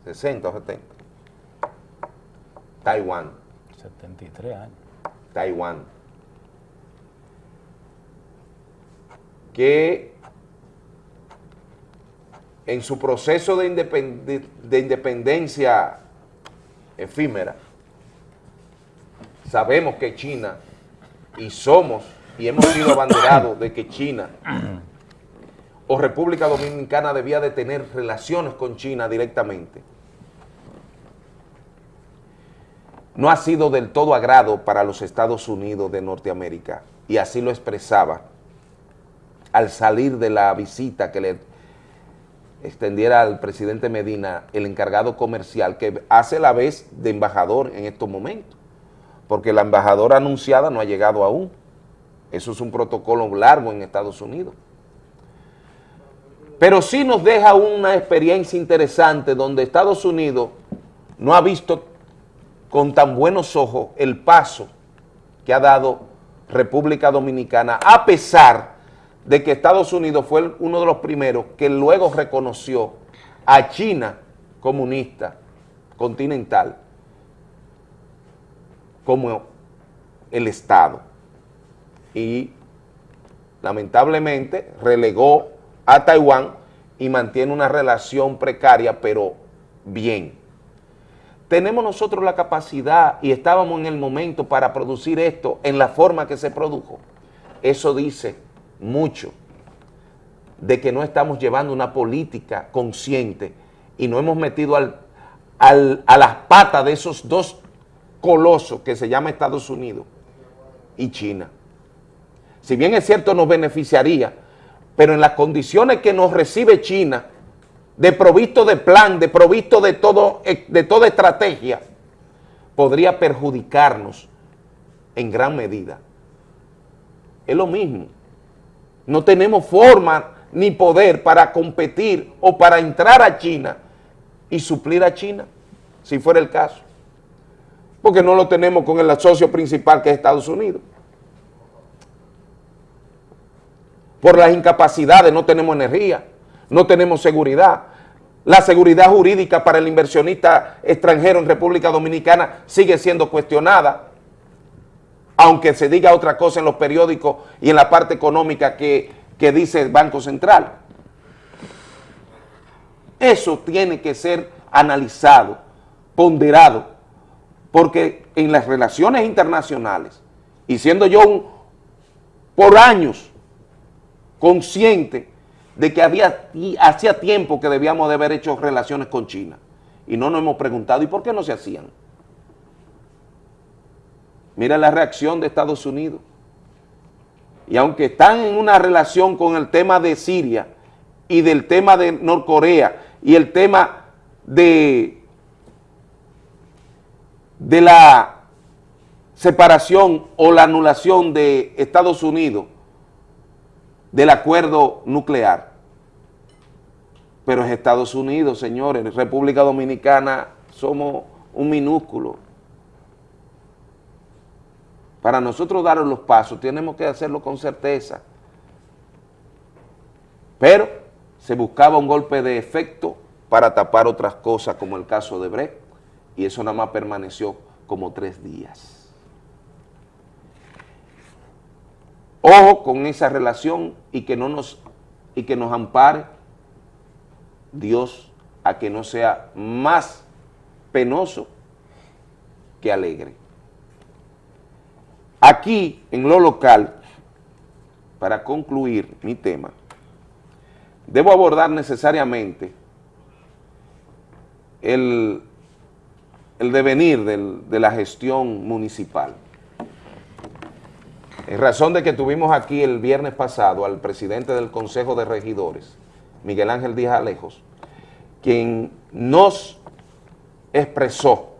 60 o 70, Taiwán. 73 años. Taiwán. Que en su proceso de, independ de independencia efímera, sabemos que China, y somos, y hemos sido abanderados de que China o República Dominicana debía de tener relaciones con China directamente. No ha sido del todo agrado para los Estados Unidos de Norteamérica, y así lo expresaba al salir de la visita que le extendiera al presidente Medina el encargado comercial que hace la vez de embajador en estos momentos, porque la embajadora anunciada no ha llegado aún. Eso es un protocolo largo en Estados Unidos. Pero sí nos deja una experiencia interesante donde Estados Unidos no ha visto con tan buenos ojos el paso que ha dado República Dominicana, a pesar de que Estados Unidos fue uno de los primeros que luego reconoció a China comunista continental como el Estado y lamentablemente relegó a Taiwán y mantiene una relación precaria pero bien. Tenemos nosotros la capacidad y estábamos en el momento para producir esto en la forma que se produjo. Eso dice mucho de que no estamos llevando una política consciente y no hemos metido al, a las patas de esos dos colosos que se llama Estados Unidos y China. Si bien es cierto nos beneficiaría, pero en las condiciones que nos recibe China, de provisto de plan, de provisto de, todo, de toda estrategia, podría perjudicarnos en gran medida. Es lo mismo. No tenemos forma ni poder para competir o para entrar a China y suplir a China, si fuera el caso. Porque no lo tenemos con el socio principal que es Estados Unidos. Por las incapacidades no tenemos energía, no tenemos seguridad, la seguridad jurídica para el inversionista extranjero en República Dominicana sigue siendo cuestionada, aunque se diga otra cosa en los periódicos y en la parte económica que, que dice el Banco Central. Eso tiene que ser analizado, ponderado, porque en las relaciones internacionales, y siendo yo por años consciente de que había, hacía tiempo que debíamos de haber hecho relaciones con China y no nos hemos preguntado, ¿y por qué no se hacían? Mira la reacción de Estados Unidos. Y aunque están en una relación con el tema de Siria y del tema de Norcorea y el tema de, de la separación o la anulación de Estados Unidos del acuerdo nuclear. Pero es Estados Unidos, señores, República Dominicana somos un minúsculo. Para nosotros dar los pasos tenemos que hacerlo con certeza. Pero se buscaba un golpe de efecto para tapar otras cosas como el caso de Brecht y eso nada más permaneció como tres días. Ojo con esa relación y que, no nos, y que nos ampare Dios a que no sea más penoso que alegre. Aquí, en lo local, para concluir mi tema, debo abordar necesariamente el, el devenir de la gestión municipal. En razón de que tuvimos aquí el viernes pasado al presidente del Consejo de Regidores, Miguel Ángel Díaz Alejos, quien nos expresó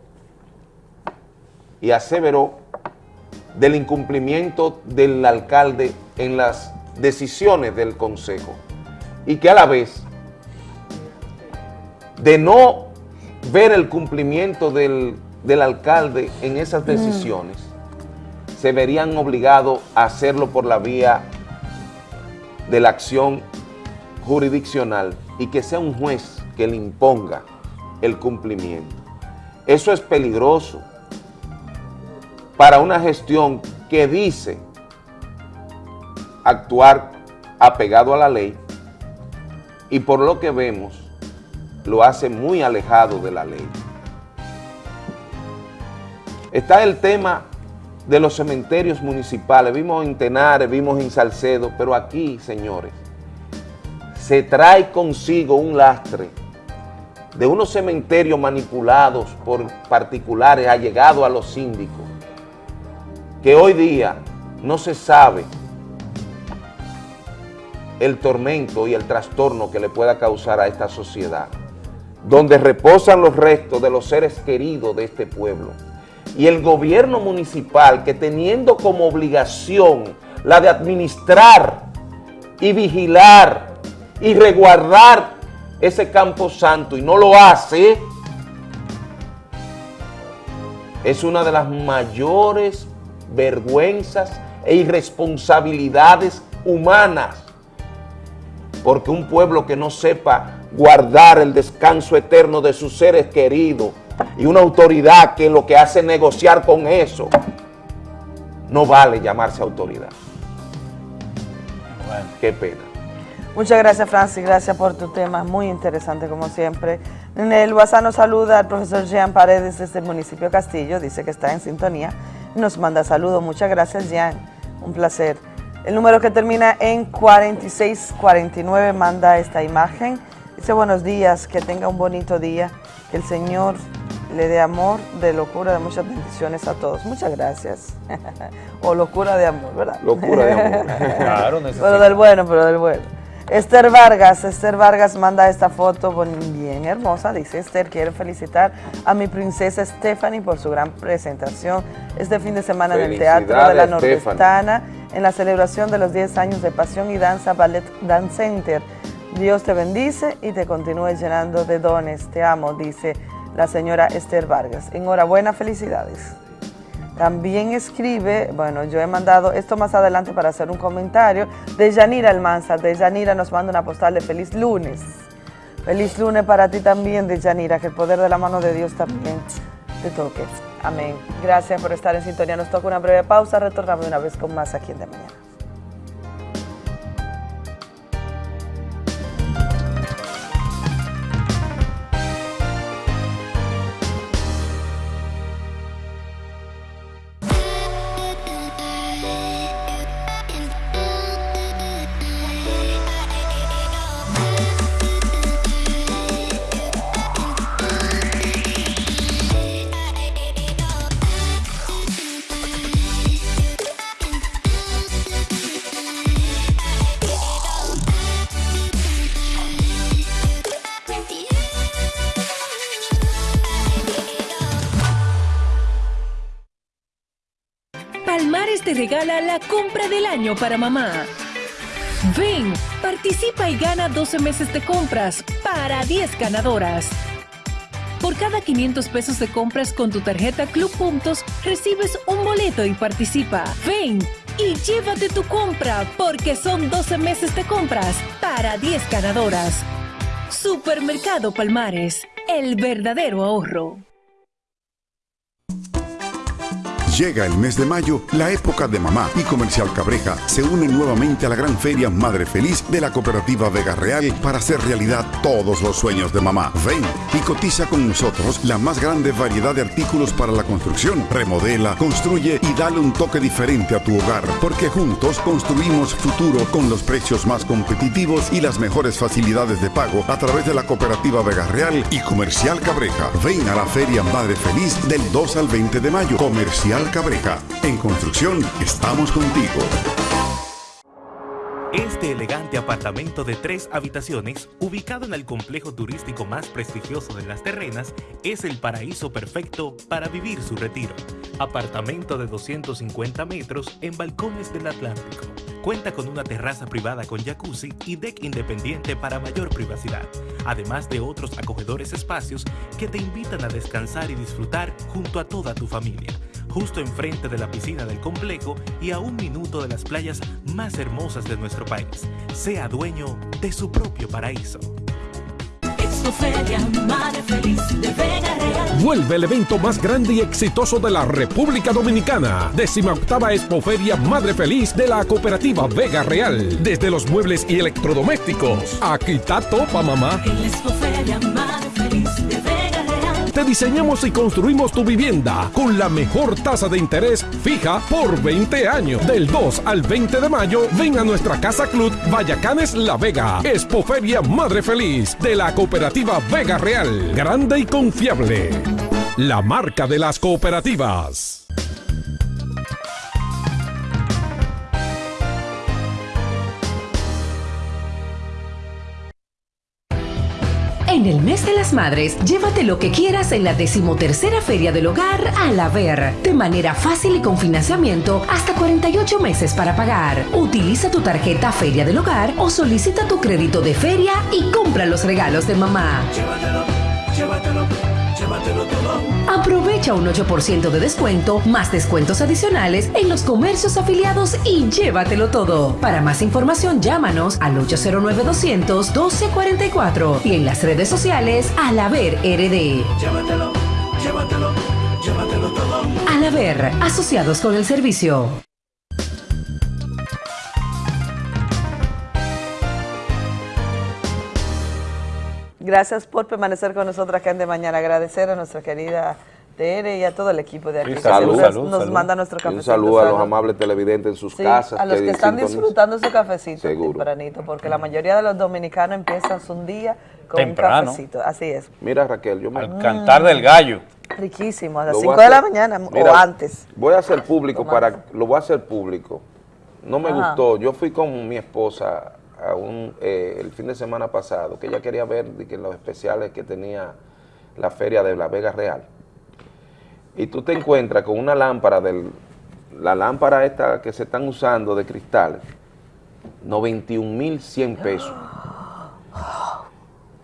y aseveró del incumplimiento del alcalde en las decisiones del Consejo y que a la vez de no ver el cumplimiento del, del alcalde en esas decisiones, se verían obligados a hacerlo por la vía de la acción jurisdiccional y que sea un juez que le imponga el cumplimiento. Eso es peligroso para una gestión que dice actuar apegado a la ley y por lo que vemos lo hace muy alejado de la ley. Está el tema de los cementerios municipales, vimos en Tenares, vimos en Salcedo, pero aquí, señores, se trae consigo un lastre de unos cementerios manipulados por particulares allegados a los síndicos, que hoy día no se sabe el tormento y el trastorno que le pueda causar a esta sociedad, donde reposan los restos de los seres queridos de este pueblo. Y el gobierno municipal que teniendo como obligación la de administrar y vigilar y resguardar ese campo santo y no lo hace, es una de las mayores vergüenzas e irresponsabilidades humanas. Porque un pueblo que no sepa guardar el descanso eterno de sus seres queridos y una autoridad que lo que hace es negociar con eso, no vale llamarse autoridad. Qué pena. Muchas gracias, Francis. Gracias por tu tema. Muy interesante, como siempre. En el WhatsApp nos saluda el profesor Jean Paredes desde el municipio de Castillo. Dice que está en sintonía. Nos manda saludos. Muchas gracias, Jean. Un placer. El número que termina en 4649 manda esta imagen. Dice buenos días, que tenga un bonito día, que el Señor le dé amor, de locura, de muchas bendiciones a todos. Muchas gracias. *laughs* o locura de amor, ¿verdad? Locura de amor. *laughs* claro, Pero del bueno, pero del bueno. Esther Vargas, Esther Vargas manda esta foto bien hermosa, dice Esther, quiero felicitar a mi princesa Stephanie por su gran presentación este fin de semana en el Teatro de la Nordestana en la celebración de los 10 años de Pasión y Danza Ballet Dance Center. Dios te bendice y te continúe llenando de dones. Te amo, dice la señora Esther Vargas. Enhorabuena, felicidades. También escribe, bueno, yo he mandado esto más adelante para hacer un comentario, de Yanira Almanzar. De Yanira nos manda una postal de feliz lunes. Feliz lunes para ti también, de Yanira, que el poder de la mano de Dios también te toque. Amén. Gracias por estar en sintonía. Nos toca una breve pausa. Retornamos una vez con más aquí en De Mañana. Año para mamá. Ven, participa y gana 12 meses de compras para 10 ganadoras. Por cada 500 pesos de compras con tu tarjeta Club Puntos, recibes un boleto y participa. Ven y llévate tu compra porque son 12 meses de compras para 10 ganadoras. Supermercado Palmares, el verdadero ahorro. Llega el mes de mayo, la época de mamá y Comercial Cabreja se une nuevamente a la gran feria Madre Feliz de la cooperativa Vega Real para hacer realidad todos los sueños de mamá. Ven y cotiza con nosotros la más grande variedad de artículos para la construcción. Remodela, construye y dale un toque diferente a tu hogar, porque juntos construimos futuro con los precios más competitivos y las mejores facilidades de pago a través de la cooperativa Vega Real y Comercial Cabreja. Ven a la feria Madre Feliz del 2 al 20 de mayo. Comercial Cabreja. En construcción estamos contigo. Este elegante apartamento de tres habitaciones, ubicado en el complejo turístico más prestigioso de Las Terrenas, es el paraíso perfecto para vivir su retiro. Apartamento de 250 metros en balcones del Atlántico. Cuenta con una terraza privada con jacuzzi y deck independiente para mayor privacidad, además de otros acogedores espacios que te invitan a descansar y disfrutar junto a toda tu familia justo enfrente de la piscina del complejo y a un minuto de las playas más hermosas de nuestro país. Sea dueño de su propio paraíso. Expoferia, Madre Feliz de Vega Real. Vuelve el evento más grande y exitoso de la República Dominicana. Décima octava Expoferia Madre Feliz de la Cooperativa Vega Real. Desde los muebles y electrodomésticos. Aquí está Topa Mamá. En la Expoferia, Madre Te diseñamos y construimos tu vivienda con la mejor tasa de interés fija por 20 años. Del 2 al 20 de mayo, ven a nuestra Casa Club Vallacanes La Vega. Expoferia Madre Feliz de la Cooperativa Vega Real. Grande y confiable. La marca de las cooperativas. En el mes de las madres, llévate lo que quieras en la decimotercera Feria del Hogar a la Ver. De manera fácil y con financiamiento hasta 48 meses para pagar. Utiliza tu tarjeta Feria del Hogar o solicita tu crédito de feria y compra los regalos de mamá. Llévatelo, llévatelo, llévatelo todo. Aprovecha un 8% de descuento, más descuentos adicionales en los comercios afiliados y llévatelo todo. Para más información, llámanos al 809-200-1244 y en las redes sociales al Haber RD. Llévatelo, llévatelo, llévatelo todo. Al Haber, asociados con el servicio. Gracias por permanecer con nosotros acá en De Mañana. Agradecer a nuestra querida Tere y a todo el equipo de aquí. Sí, salud, nos salud. manda nuestro Y cafecito. Un saludo a los amables televidentes en sus Sí, casas. a los que están disfrutando su cafecito Seguro. tempranito, porque la mayoría de los dominicanos empiezan su día con Temprano. un cafecito. Así es. Mira Raquel, yo me... Al cantar del gallo. Riquísimo, a las Lo 5 voy a de la mañana Mira, o antes. Voy a hacer público para, lo voy a hacer público. No me Ajá. gustó. Yo fui con mi esposa a un, eh, el fin de semana pasado, que ella quería ver de que los especiales que tenía la feria de la Vega Real. Y tú te encuentras con una lámpara del, la lámpara esta que se están usando de cristales, 91.100 pesos.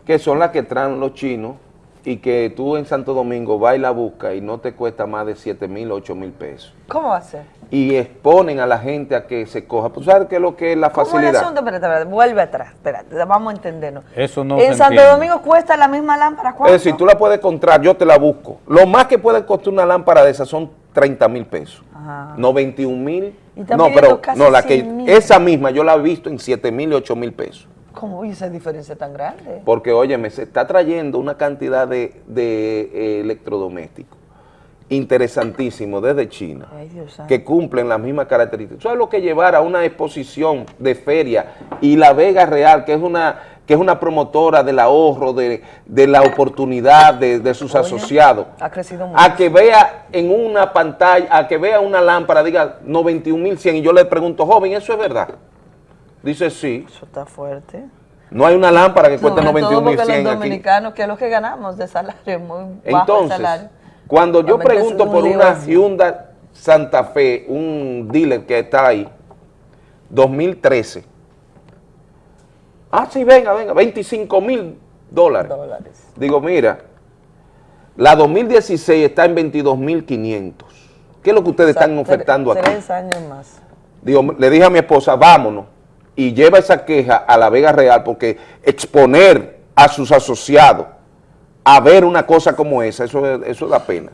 Que son las que traen los chinos y que tú en Santo Domingo vas y la buscas y no te cuesta más de 7 mil, 8 mil pesos. ¿Cómo va a ser? Y exponen a la gente a que se coja. ¿Tú sabes qué es lo que es la ¿Cómo el facilidad? asunto? Espérate, espérate, vuelve atrás. Espérate, vamos a entendernos. Eso no en se Santo entiende. Domingo cuesta la misma lámpara. Es ¿Cuánto? decir, tú la puedes encontrar, yo te la busco. Lo más que puede costar una lámpara de esas son 30 mil pesos. Ajá. 91 mil. Y están No, pero casi no, la que 100.000. esa misma yo la he visto en 7 mil y 8 mil pesos. ¿Cómo oye esa diferencia tan grande? Porque, óyeme, se está trayendo una cantidad de, de, eh, electrodomésticos interesantísimos desde China Ay, Dios santo. que cumplen las mismas características. Eso es lo que llevar a una exposición de feria y la Vega Real, que es una que es una promotora del ahorro, de, de la oportunidad de, de sus Oye, asociados, Ha crecido mucho. a que vea en una pantalla, a que vea una lámpara, diga 91.100 y yo le pregunto, joven, ¿eso es verdad? Dice, sí. Eso está fuerte. No hay una lámpara que cueste Sobre todo porque 91.100 los aquí. dominicanos, que es lo que ganamos de salario, muy bajo el Entonces, salario. cuando yo Realmente pregunto un por una así. Hyundai Santa Fe, un dealer que está ahí, 2013. Ah, sí, venga, venga, 25 mil dólares. Digo, mira, la 2016 está en 22 mil 500. ¿Qué es lo que ustedes O sea, están ofertando aquí? Tres años más. Digo, le dije a mi esposa, vámonos, y lleva esa queja a la Vega Real, porque exponer a sus asociados a ver una cosa como esa, eso, es- eso da pena.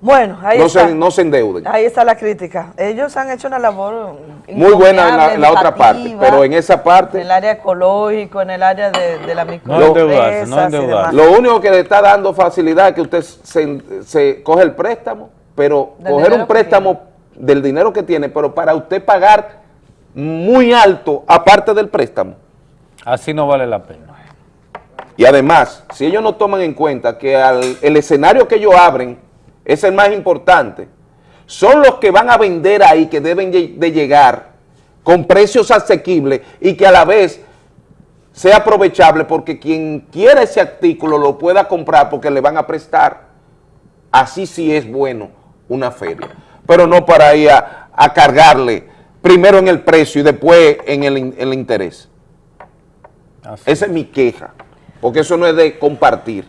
Bueno, ahí no, está. se, no se endeuden. Ahí está la crítica. Ellos han hecho una labor Muy buena en la, en otra parte, pero en esa en parte, el área ecológico, en el área de, de la No microempresa. endeudarse, no endeudarse. lo único que le está dando facilidad es que usted se, se coge el préstamo, pero Del coger un préstamo del dinero que tiene, pero para usted pagar muy alto aparte del préstamo. Así no vale la pena. Y además, si ellos no toman en cuenta que al- el escenario que ellos abren es el más importante, son los que van a vender ahí, que deben de llegar con precios asequibles y que a la vez sea aprovechable porque quien quiera ese artículo lo pueda comprar porque le van a prestar. Así sí es bueno una feria, pero no para ir a, a cargarle primero en el precio y después en el, in- el interés. Esa es mi queja, porque eso no es de compartir.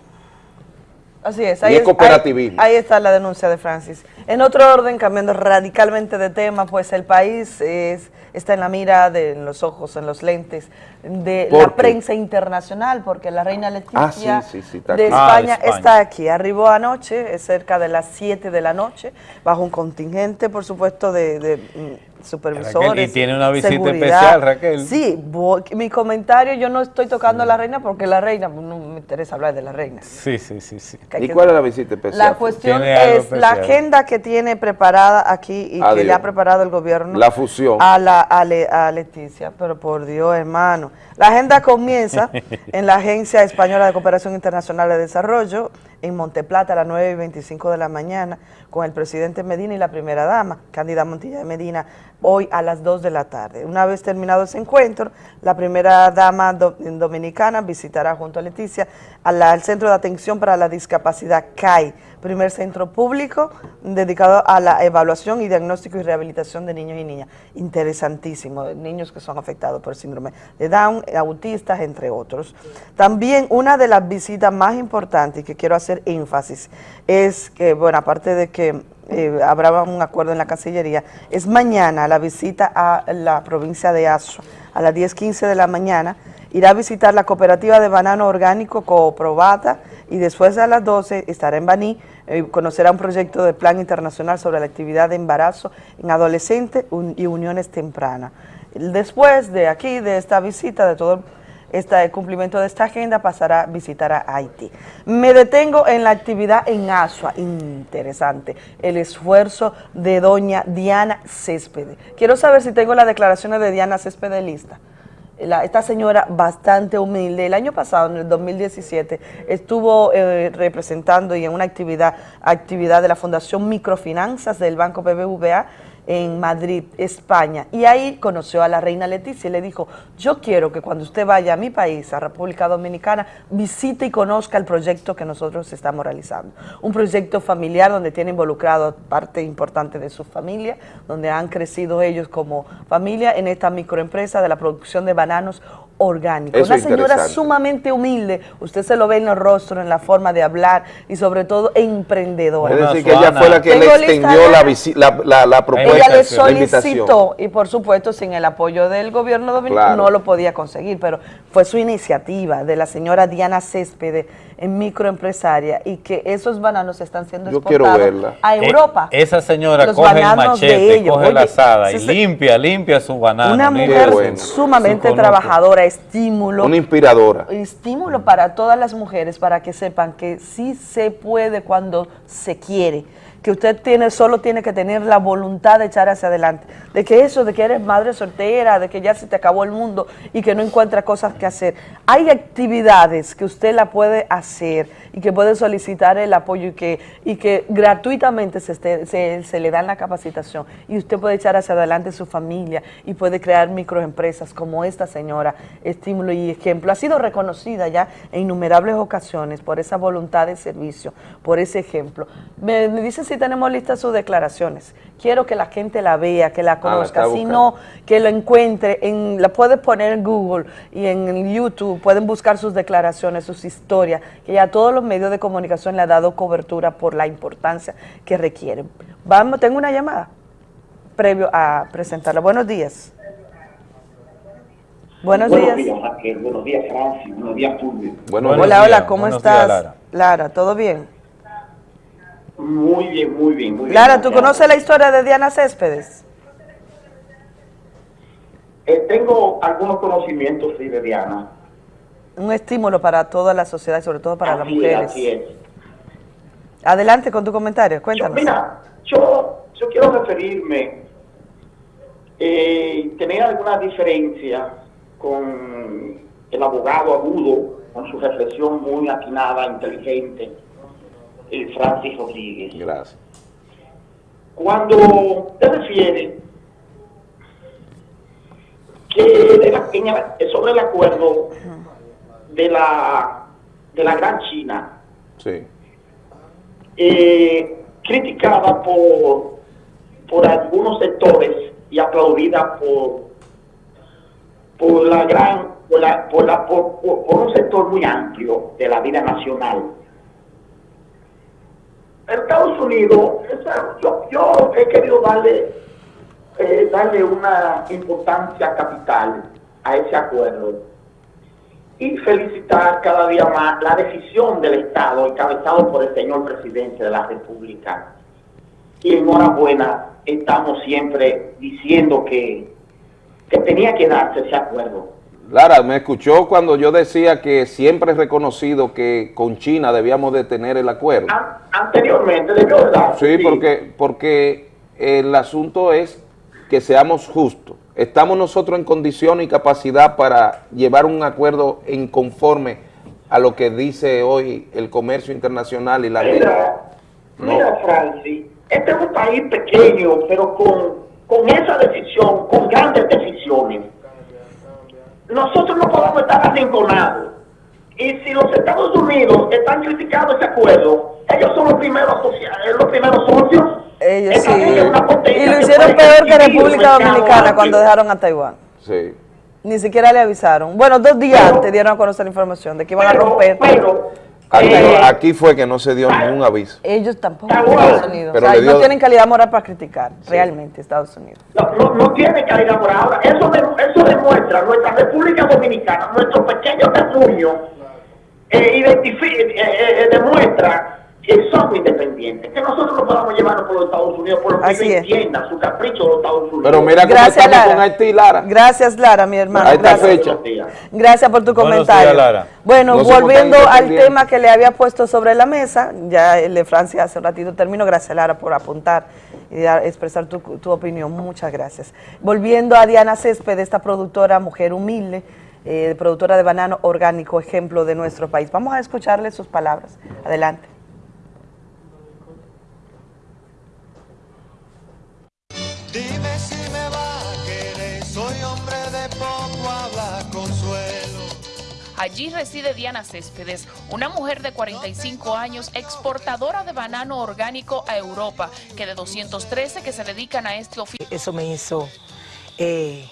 Así es, ahí, es- cooperativismo. ahí- ahí está la denuncia de Francis. En otro orden, cambiando radicalmente de tema, pues el país es, está en la mira, de, en los ojos, en los lentes de ¿Por la qué? prensa internacional, porque la reina Leticia Ah, sí, sí, sí, está de. España, Ah, de España. está aquí. Arribó anoche, es cerca de las 7 de la noche, bajo un contingente, por supuesto, de, de, supervisores. Raquel, y tiene una visita seguridad. especial, Raquel. Sí, voy- mi comentario, yo no estoy tocando a la reina porque la reina, no me interesa hablar de la reina. Sí, sí, sí, sí. Que ¿Y que- cuál es la visita especial? La cuestión es la agenda que tiene preparada aquí y que Adiós. le ha preparado el gobierno La fusión. a, la, a, Le- a Leticia, pero por Dios, hermano. La agenda comienza *laughs* en la Agencia Española de Cooperación Internacional de Desarrollo, en Monteplata, a las 9 y 25 de la mañana, con el presidente Medina y la primera dama, Cándida Montilla de Medina, hoy a las 2 de la tarde. Una vez terminado ese encuentro, la primera dama do- dominicana visitará junto a Leticia al Centro de Atención para la Discapacidad CAI, primer centro público dedicado a la evaluación y diagnóstico y rehabilitación de niños y niñas. Interesantísimo, niños que son afectados por síndrome de Down, autistas, entre otros. También una de las visitas más importantes que quiero hacer énfasis es que, bueno, aparte de que eh, habrá un acuerdo en la Cancillería, es mañana la visita a la provincia de Azua, a las 10.15 de la mañana, irá a visitar la cooperativa de banano orgánico Cooprobata y después a las 12 estará en Baní, eh, conocerá un proyecto de plan internacional sobre la actividad de embarazo en adolescentes y uniones tempranas. Después de aquí, de esta visita, de todo este cumplimiento de esta agenda, pasará a visitar a Haití. Me detengo en la actividad en Asua, interesante, el esfuerzo de doña Diana Céspedes. Quiero saber si tengo las declaraciones de Diana Céspedes lista. La- esta señora bastante humilde, el año pasado, en el 2017, estuvo eh, representando y en una actividad, actividad de la Fundación Microfinanzas del Banco BBVA en Madrid, España, y ahí conoció a la reina Leticia y le dijo, yo quiero que cuando usted vaya a mi país, a República Dominicana, visite y conozca el proyecto que nosotros estamos realizando. Un proyecto familiar donde tiene involucrado parte importante de su familia, donde han crecido ellos como familia en esta microempresa de la producción de bananos orgánicos. Eso Una señora sumamente humilde, usted se lo ve en el rostro, en la forma de hablar y sobre todo emprendedora. Es decir, que ella fue la que le extendió la, la, la, la propuesta, ella le solicitó y por supuesto sin el apoyo del gobierno dominicano Claro. no lo podía conseguir, pero fue su iniciativa de la señora Diana Céspedes microempresaria y que esos bananos están siendo Yo quiero exportados verla. a Europa. Eh, esa señora Los coge el machete, coge la asada y se- limpia, limpia su banano. Una mujer sumamente trabajadora, estímulo. Una inspiradora. Estímulo para todas las mujeres para que sepan que sí se puede cuando se quiere, que usted tiene solo tiene que tener la voluntad de echar hacia adelante, de que eso, de que eres madre soltera, de que ya se te acabó el mundo y que no encuentra cosas que hacer. Hay actividades que usted la puede hacer y que puede solicitar el apoyo y que, y que gratuitamente se, esté- se le dan la capacitación y usted puede echar hacia adelante su familia y puede crear microempresas como esta señora, estímulo y ejemplo. Ha sido reconocida ya en innumerables ocasiones por esa voluntad de servicio, por ese ejemplo. Me, me dice si tenemos listas sus declaraciones. Quiero que la gente la vea, que la Ah, conozca. si no, que lo encuentre, en, la puede poner en Google y en YouTube, pueden buscar sus declaraciones, sus historias, que ya todos los medios de comunicación le ha dado cobertura por la importancia que requieren. Vamos, tengo una llamada previo a presentarla. Buenos días. Buenos días. Raquel. Buenos días, Francis. Buenos días, Fulvio. hola, hola, ¿cómo estás? Lara. ¿todo bien? Muy bien, muy bien, muy bien. Lara, ¿tú gracias. conoces la historia de Diana Céspedes? Eh, tengo algunos conocimientos, sí, de Diana. Un estímulo para toda la sociedad y sobre todo para las es, mujeres. así es. Adelante con tu comentario, cuéntanos. Mira, yo, yo quiero referirme, eh, tener alguna diferencia con el abogado agudo, con su reflexión muy atinada, inteligente, el Francis Rodríguez. Gracias. Cuando te refiere que de la- sobre el acuerdo de la, de la Gran China, Sí. eh, criticada por, por algunos sectores y aplaudida por, por la gran por, la, por, la- por- por- por un sector muy amplio de la vida nacional. Estados Unidos, yo he querido darle, eh, darle una importancia capital a ese acuerdo y felicitar cada día más la decisión del Estado encabezado por el señor presidente de la República. Y enhorabuena, estamos siempre diciendo que, que tenía que darse ese acuerdo. Lara, me escuchó cuando yo decía que siempre he reconocido que con China debíamos de tener el acuerdo. Anteriormente debió de darse. Sí, porque, porque el asunto es que seamos justos. Estamos nosotros en condición y capacidad para llevar un acuerdo en conforme a lo que dice hoy el comercio internacional y la ley. Mira, mira, Francis, este es un país pequeño, pero con, con esa decisión, con grandes decisiones, nosotros no podemos estar arrinconados. Y si los Estados Unidos están criticando ese acuerdo, ellos son los primeros, eh, los primeros socios. Ellos sí. Y lo hicieron peor que República Dominicana cuando dejaron a Taiwán. Sí. Ni siquiera le avisaron. Bueno, dos días antes dieron a conocer la información de que iban a romper. Aquí, Eh, aquí fue que no se dio ningún aviso. Ellos tampoco, Estados Unidos. Pero O sea, le dio- no tienen calidad moral para criticar, realmente, Estados Unidos. No, no tiene calidad por ahora. Eso, de- eso demuestra nuestra República Dominicana, nuestro pequeño terruño, eh, identifi- eh, eh, eh, demuestra que somos independientes, que nosotros no podamos llevarnos por los Estados Unidos, por lo que Así ellos entiendan su capricho de los Estados Unidos. Pero mira cómo Gracias, estamos con Lara. Haití, Lara. Gracias, Lara, mi hermano. A esta Gracias. fecha. Gracias por tu Buenos comentario. días, Lara. Bueno, No volviendo al tema que le había puesto sobre la mesa, ya el de Francia hace un ratito terminó. Gracias, Lara, por apuntar y dar- expresar tu, tu opinión. Muchas gracias. Volviendo a Diana Césped, esta productora, mujer humilde, eh, productora de banano orgánico, ejemplo de nuestro país. Vamos a escucharle sus palabras. Adelante. Allí reside Diana Céspedes, una mujer de 45 años, exportadora de banano orgánico a Europa, que de 213 que se dedican a este oficio. Eso me hizo eh,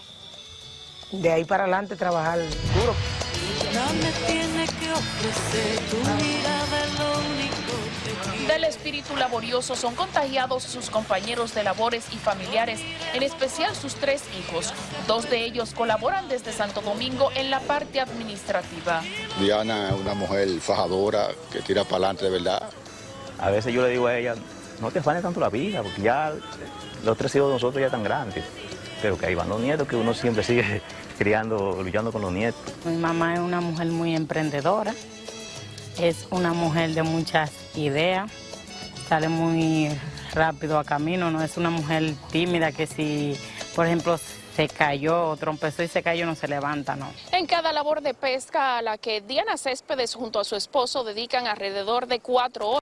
de ahí para adelante trabajar duro. Nada me tiene que ofrecer, tu mirada Del espíritu laborioso son contagiados sus compañeros de labores y familiares, en especial sus tres hijos. Dos de ellos colaboran desde Santo Domingo en la parte administrativa. Diana es una mujer fajadora que tira para adelante de verdad. A veces yo le digo a ella, no te afanes tanto la vida, porque ya los tres hijos de nosotros ya están grandes. Pero que ahí van los nietos, que uno siempre sigue *laughs* criando, luchando con los nietos. Mi mamá es una mujer muy emprendedora, es una mujer de muchas ideas, sale muy rápido a camino, no es una mujer tímida que si, por ejemplo, se cayó o trompezó y se cayó no se levanta, no. En cada labor de pesca a la que Diana Céspedes junto a su esposo dedican alrededor de cuatro horas.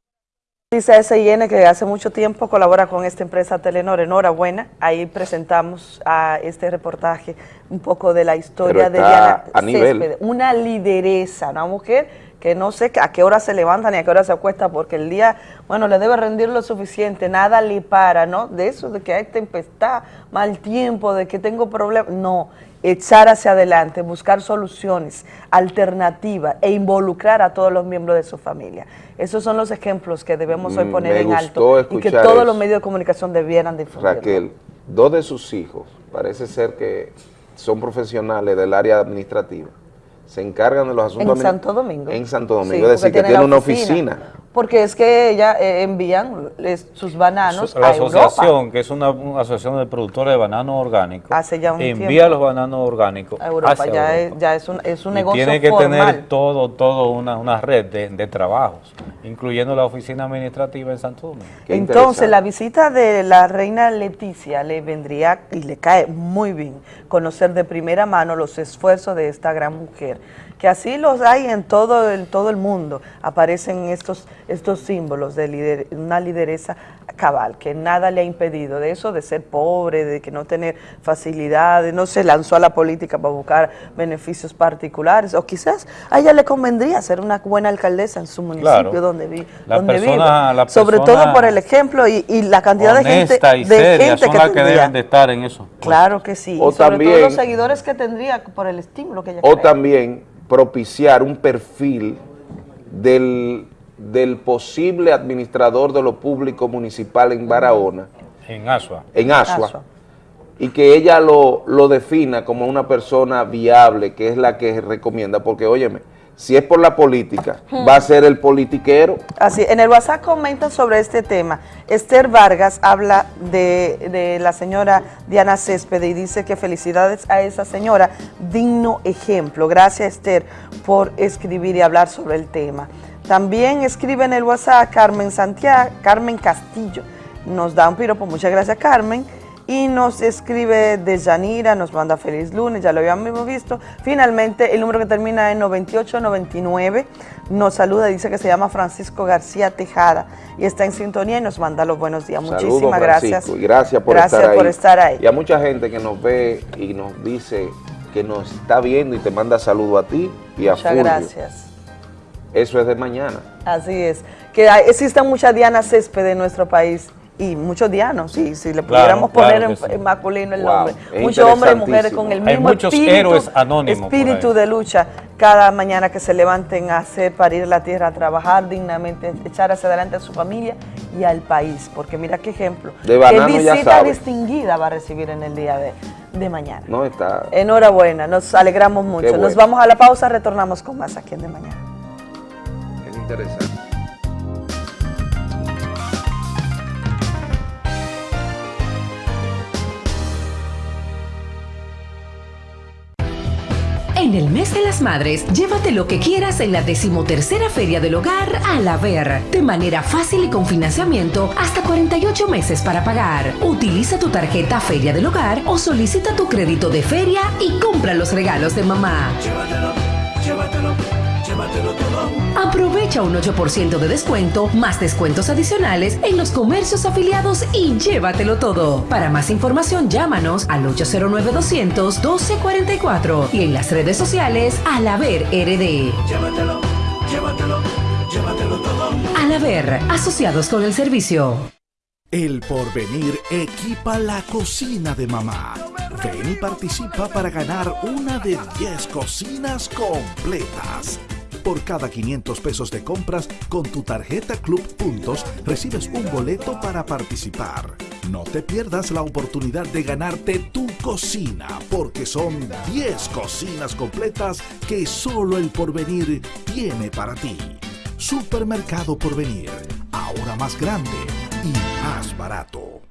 Dice SIN que hace mucho tiempo colabora con esta empresa Telenor. Enhorabuena. Ahí presentamos a este reportaje un poco de la historia de Diana a nivel. Céspedes. Una lideresa, una mujer que no sé a qué hora se levanta ni a qué hora se acuesta porque el día, bueno, le debe rendir lo suficiente, nada le para, ¿no? De eso, de que hay tempestad, mal tiempo, de que tengo problemas. No, echar hacia adelante, buscar soluciones alternativas e involucrar a todos los miembros de su familia. Esos son los ejemplos que debemos hoy Mm, poner me en alto y que todos eso. los medios de comunicación debieran difundir. Raquel, dos de sus hijos, parece ser que son profesionales del área administrativa, se encargan de los asuntos... En Santo Domingo. En Santo Domingo, Sí, es decir, que tiene una oficina. oficina. Porque es que ella eh, envían les- sus bananos La a Europa. asociación, que es una, una asociación de productores de banano orgánico, Hace ya un envía tiempo. los bananos orgánicos A Europa, hacia ya, Europa. Es, ya es un, es un Y negocio tiene que formal. tener todo, todo una, una red de, de trabajos, incluyendo la oficina administrativa en Santo Domingo. Entonces, la visita de la reina Leticia le vendría y le cae muy bien conocer de primera mano los esfuerzos de esta gran mujer, que así los hay en todo el, todo el mundo. Aparecen estos, estos símbolos de lider- una lideresa cabal, que nada le ha impedido de eso, de ser pobre, de que no tener facilidades, no se lanzó a la política para buscar beneficios particulares, o quizás a ella le convendría ser una buena alcaldesa en su municipio Claro. donde, vi, La donde persona- vive. la Sobre todo por el ejemplo y, y la cantidad de gente, y de seria gente son que las que tendría. deben de estar en eso. Claro que sí, O y sobre también- todo los seguidores que tendría por el estímulo que ella O crea. también propiciar un perfil del del posible administrador de lo público municipal en Barahona, En Asua. en Asua, y que ella lo, lo defina como una persona viable, que es la que recomienda, porque óyeme, si es por la política, Hmm. va a ser el politiquero. Así, en el WhatsApp comentan sobre este tema. Esther Vargas habla de, de la señora Diana Césped y dice que felicidades a esa señora, digno ejemplo. Gracias Esther por escribir y hablar sobre el tema. También escribe en el WhatsApp Carmen Santiago, Carmen Castillo. Nos da un piropo, muchas gracias Carmen. Y nos escribe de Yanira, nos manda feliz lunes, ya lo habíamos visto. Finalmente, el número que termina en 9899 nos saluda, dice que se llama Francisco García Tejada y está en sintonía y nos manda los buenos días. Saludos, Muchísimas Francisco, gracias. Y gracias por, Gracias estar, por ahí. estar ahí. Y a mucha gente que nos ve y nos dice que nos está viendo y te manda saludo a ti y a Muchas Fulvio. gracias. Eso es de mañana. Así es. Que existen muchas Diana Césped en nuestro país y muchos Dianos, sí, si le pudiéramos claro poner en, sí. masculino el Wow, nombre. Muchos hombres y mujeres con el Hay mismo muchos espíritu, héroes anónimos espíritu de lucha cada mañana que se levanten a hacer parir la tierra, a trabajar dignamente, echar hacia adelante a su familia y al país. Porque mira qué ejemplo. De qué banano visita distinguida va a recibir en el día de, de mañana. No está. Enhorabuena, nos alegramos mucho. bueno. Nos vamos a la pausa, retornamos con más aquí en De Mañana. Es interesante. En el mes de las madres, llévate lo que quieras en la decimotercera Feria del Hogar a la Ver, de manera fácil y con financiamiento hasta 48 meses para pagar. Utiliza tu tarjeta Feria del Hogar o solicita tu crédito de feria y compra los regalos de mamá. Llévatelo, llévatelo, llévatelo todo. Aprovecha un 8% de descuento, más descuentos adicionales en los comercios afiliados y llévatelo todo. Para más información, llámanos al 809-200-1244 y en las redes sociales al Haber RD. Llévatelo, llévatelo, llévatelo todo. Al Haber, asociados con el servicio. El porvenir equipa la cocina de mamá. Ven y participa para ganar una de 10 cocinas completas. Por cada 500 pesos de compras con tu tarjeta Club Puntos recibes un boleto para participar. No te pierdas la oportunidad de ganarte tu cocina porque son 10 cocinas completas que solo el porvenir tiene para ti. Supermercado Porvenir, ahora más grande y más barato.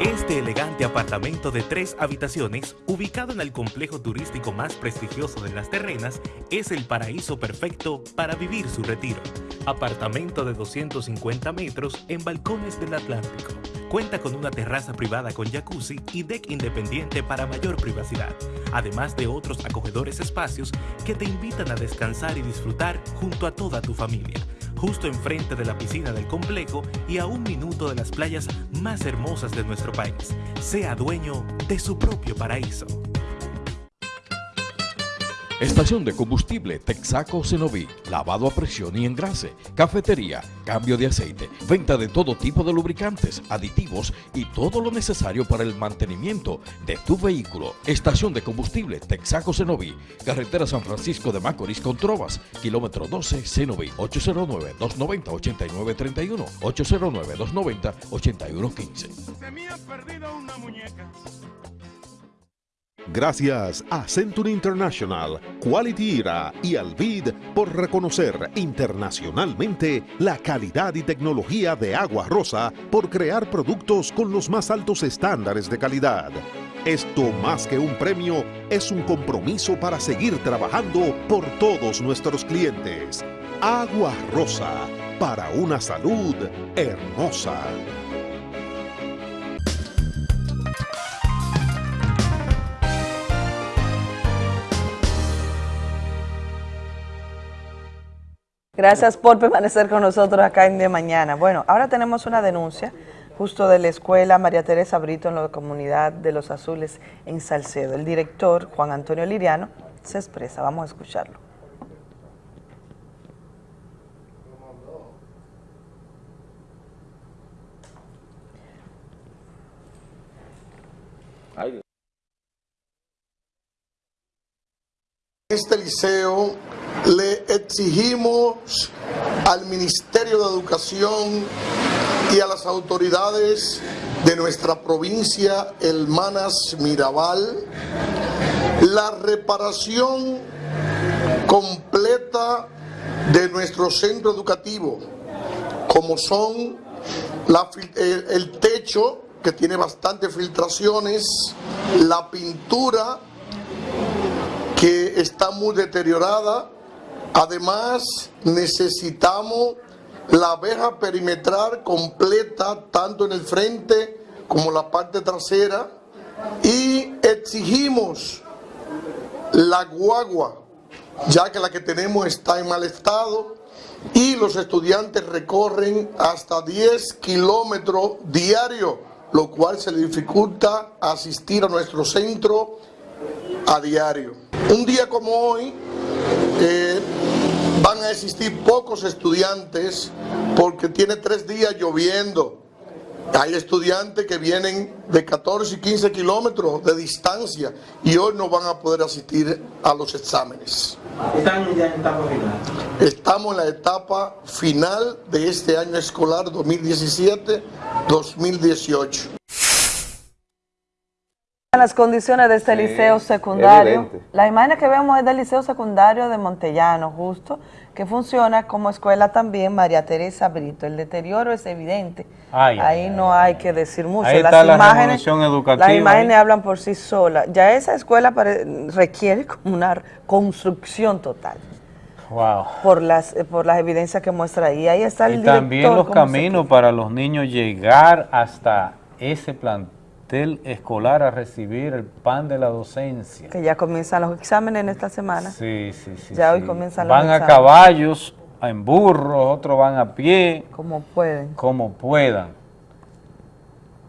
Este elegante apartamento de tres habitaciones, ubicado en el complejo turístico más prestigioso de Las Terrenas, es el paraíso perfecto para vivir su retiro. Apartamento de 250 metros en balcones del Atlántico. Cuenta con una terraza privada con jacuzzi y deck independiente para mayor privacidad, además de otros acogedores espacios que te invitan a descansar y disfrutar junto a toda tu familia justo enfrente de la piscina del complejo y a un minuto de las playas más hermosas de nuestro país. Sea dueño de su propio paraíso. Estación de combustible Texaco Cenoví, lavado a presión y engrase, cafetería, cambio de aceite, venta de todo tipo de lubricantes, aditivos y todo lo necesario para el mantenimiento de tu vehículo. Estación de combustible Texaco Cenoví, carretera San Francisco de Macorís con Trovas, kilómetro 12 Cenoví, 809-290-8931, 809-290-8115. Gracias a Century International, Quality Era y Alvid por reconocer internacionalmente la calidad y tecnología de Agua Rosa por crear productos con los más altos estándares de calidad. Esto más que un premio es un compromiso para seguir trabajando por todos nuestros clientes. Agua Rosa, para una salud hermosa. Gracias por permanecer con nosotros acá en De Mañana. Bueno, ahora tenemos una denuncia justo de la escuela María Teresa Brito en la comunidad de Los Azules en Salcedo. El director, Juan Antonio Liriano, se expresa. Vamos a escucharlo. Este liceo le exigimos al Ministerio de Educación y a las autoridades de nuestra provincia Hermanas Mirabal la reparación completa de nuestro centro educativo, como son el, el techo que tiene bastantes filtraciones, la pintura que está muy deteriorada, además necesitamos la verja perimetral completa tanto en el frente como la parte trasera y exigimos la guagua ya que la que tenemos está en mal estado y los estudiantes recorren hasta 10 kilómetros diarios, lo cual se le dificulta asistir a nuestro centro a diario. Un día como hoy eh, van a existir pocos estudiantes porque tiene tres días lloviendo. Hay estudiantes que vienen de 14 y 15 kilómetros de distancia y hoy no van a poder asistir a los exámenes. ¿Están ya en etapa final? Estamos en la etapa final de este año escolar 2017-2018. Las condiciones de este Sí, liceo secundario. evidente. La imagen que vemos es del liceo secundario de Montellano, justo, que funciona como escuela también María Teresa Brito. El deterioro es evidente. Ay, Ahí no hay que decir mucho. Ahí las está la imágenes, revolución educativa, Las imágenes hablan por sí solas. Ya esa escuela pare- requiere *laughs* como una construcción total Wow. por las por las evidencias que muestra ahí. Ahí está el Y también los caminos para los niños llegar hasta ese plantel escolar a recibir el pan de la docencia. que ya comienzan los exámenes en esta semana. Sí, sí, sí. Ya hoy comienzan los Van a exámenes. caballos, en burros, otros van a pie. Como pueden. Como puedan.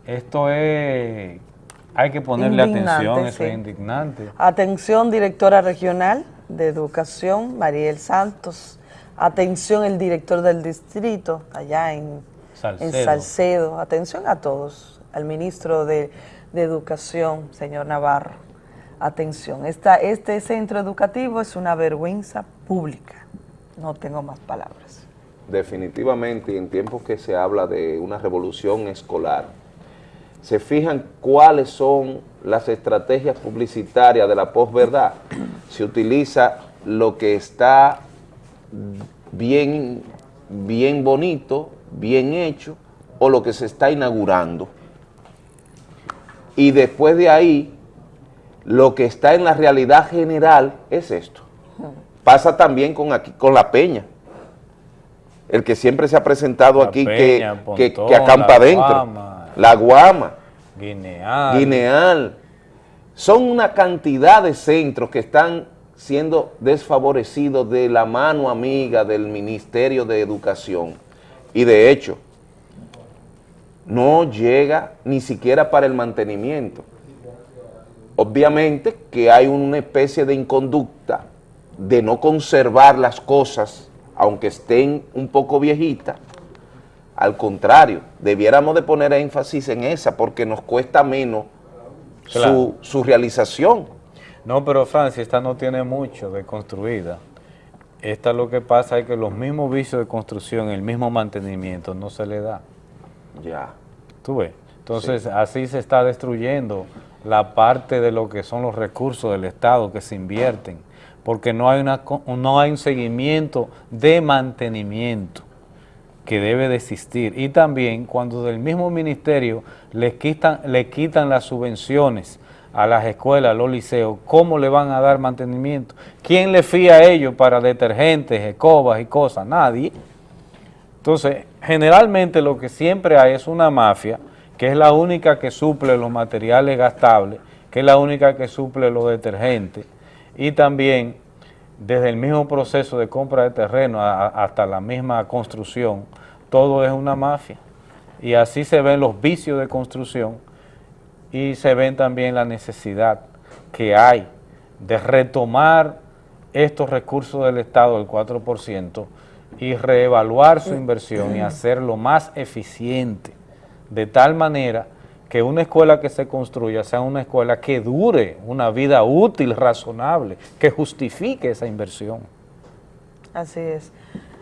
Esto es... Hay que ponerle Indignante, atención, eso sí. es indignante. Atención, directora regional de Educación, Mariel Santos. Atención, el director del distrito, allá en Salcedo. en Salcedo. Atención a todos, al ministro de, Educación, señor Navarro. Atención, esta, este centro educativo es una vergüenza pública. No tengo más palabras. definitivamente en tiempos que se habla de una revolución escolar, se fijan cuáles son las estrategias publicitarias de la posverdad. Se utiliza lo que está bien, bien bonito, bien hecho, o lo que se está inaugurando. Y después de ahí, lo que está en la realidad general es esto. Pasa también con, aquí, con la peña. El que siempre se ha presentado aquí que- que, acampa adentro. La Guama, Guineal. Guineal. Son una cantidad de centros que están siendo desfavorecidos de la mano amiga del Ministerio de Educación. Y de hecho, no llega ni siquiera para el mantenimiento. Obviamente que hay una especie de inconducta de no conservar las cosas, aunque estén un poco viejitas. Al contrario, debiéramos de poner énfasis en esa porque nos cuesta menos Claro. su, su realización. No, pero Francia, esta no tiene mucho de construida. Esta lo que pasa es que los mismos vicios de construcción, el mismo mantenimiento, no se le da. Ya. ¿Tú ves? Entonces, así se está destruyendo la parte de lo que son los recursos del Estado que se invierten, porque no hay, una, no hay un seguimiento de mantenimiento que debe de existir. Y también cuando del mismo ministerio le quitan, le quitan las subvenciones a las escuelas, a los liceos, ¿cómo le van a dar mantenimiento? ¿Quién le fía a ellos para detergentes, escobas y cosas? Nadie. Entonces, generalmente lo que siempre hay es una mafia, que es la única que suple los materiales gastables, que es la única que suple los detergentes, y también desde el mismo proceso de compra de terreno hasta la misma construcción, todo es una mafia. Y así se ven los vicios de construcción y se ven también la necesidad que hay de retomar estos recursos del Estado del 4% y reevaluar su inversión y hacerlo más eficiente, de tal manera que una escuela que se construya sea una escuela que dure una vida útil, razonable, que justifique esa inversión. Así es.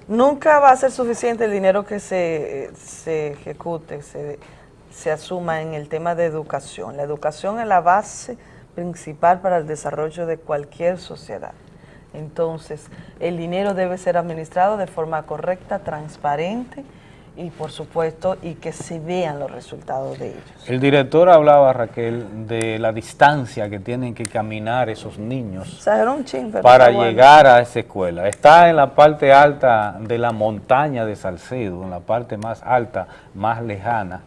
Nunca va a ser suficiente el dinero que se, se ejecute, se, se asuma en el tema de educación. La educación es la base principal para el desarrollo de cualquier sociedad. Entonces, el dinero debe ser administrado de forma correcta, transparente y, por supuesto, y que se vean los resultados de ellos. El director hablaba, Raquel, de la distancia que tienen que caminar esos niños chin, para bueno. llegar a esa escuela. Está en la parte alta de la montaña de Salcedo, en la parte más alta, más lejana.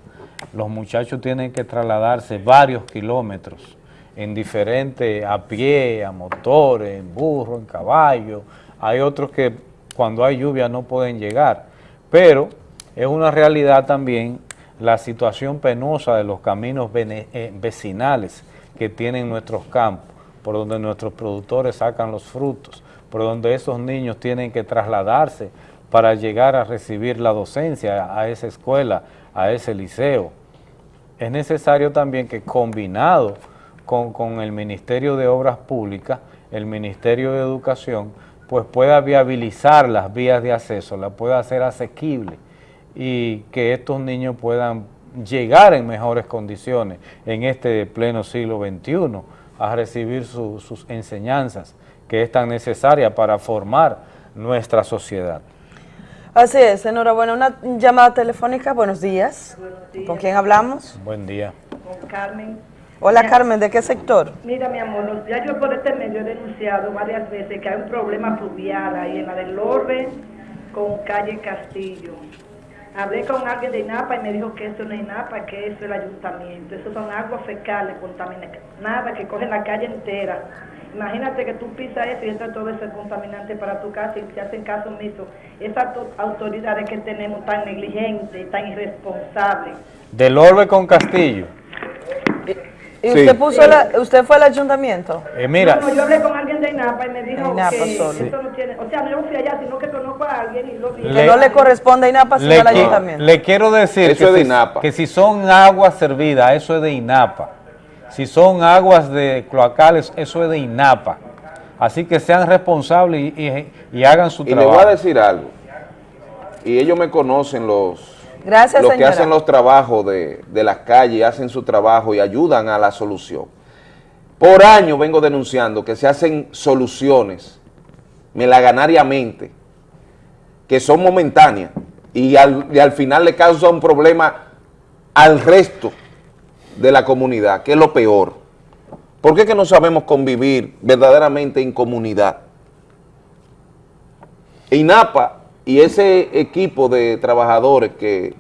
Los muchachos tienen que trasladarse varios kilómetros en diferentes, a pie, a motores, en burro, en caballo. Hay otros que cuando hay lluvia no pueden llegar, pero es una realidad también la situación penosa de los caminos eh, vecinales que tienen nuestros campos, por donde nuestros productores sacan los frutos, por donde esos niños tienen que trasladarse para llegar a recibir la docencia a esa escuela, a ese liceo. Es necesario también que combinado con, con el Ministerio de Obras Públicas, el Ministerio de Educación, pues pueda viabilizar las vías de acceso, la pueda hacer asequible y que estos niños puedan llegar en mejores condiciones en este pleno siglo XXI a recibir su- sus enseñanzas que es tan necesaria para formar nuestra sociedad. Así es, enhorabuena. Una llamada telefónica, buenos días. ¿Con quién hablamos? Buen día. Con Carmen. Hola Mira, Carmen, ¿de qué sector? Mira, mi amor, los- ya yo por este medio he denunciado varias veces que hay un problema fluvial ahí en la del Orbe con calle Castillo. Hablé con alguien de INAPA y me dijo que eso no es INAPA, que eso es el ayuntamiento. Eso son aguas fecales contaminadas que cogen la calle entera. Imagínate que tú pisas eso y entra todo ese contaminante para tu casa y se hacen caso omiso. Esas to- autoridades que tenemos tan negligentes, tan irresponsables. Del Orbe con Castillo. ¿Y Sí. usted puso la- usted fue al ayuntamiento? Eh, mira, No, no, yo hablé con alguien de INAPA y me dijo INAPA que solo. eso no tiene, o sea, no fui allá, sino que conozco a alguien y lo vi. Que no le corresponde a INAPA, sino le, al ayuntamiento. le quiero decir Eso que, es de si, INAPA. que si son aguas servidas, eso es de INAPA. Si son aguas de cloacales, eso es de INAPA. Así que sean responsables y, y- y hagan su Y le trabajo. voy a decir algo. Y ellos me conocen los, Gracias, los que hacen los trabajos de, de las calles, hacen su trabajo y ayudan a la solución. Por años vengo denunciando que se hacen soluciones melaganariamente, que son momentáneas y al, y al final le causa un problema al resto de la comunidad, que es lo peor. ¿Por qué que no sabemos convivir verdaderamente en comunidad? INAPA y ese equipo de trabajadores que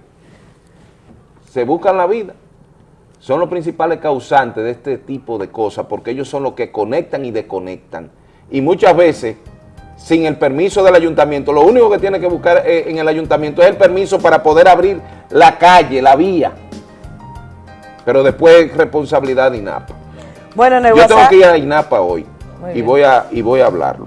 se buscan la vida son los principales causantes de este tipo de cosas porque ellos son los que conectan y desconectan. Y muchas veces, sin el permiso del ayuntamiento, lo único que tiene que buscar eh, en el ayuntamiento es el permiso para poder abrir la calle, la vía. Pero después es responsabilidad de INAPA. Bueno, en el Yo tengo que ir a INAPA hoy Muy y bien. voy, a, y voy a hablarlo.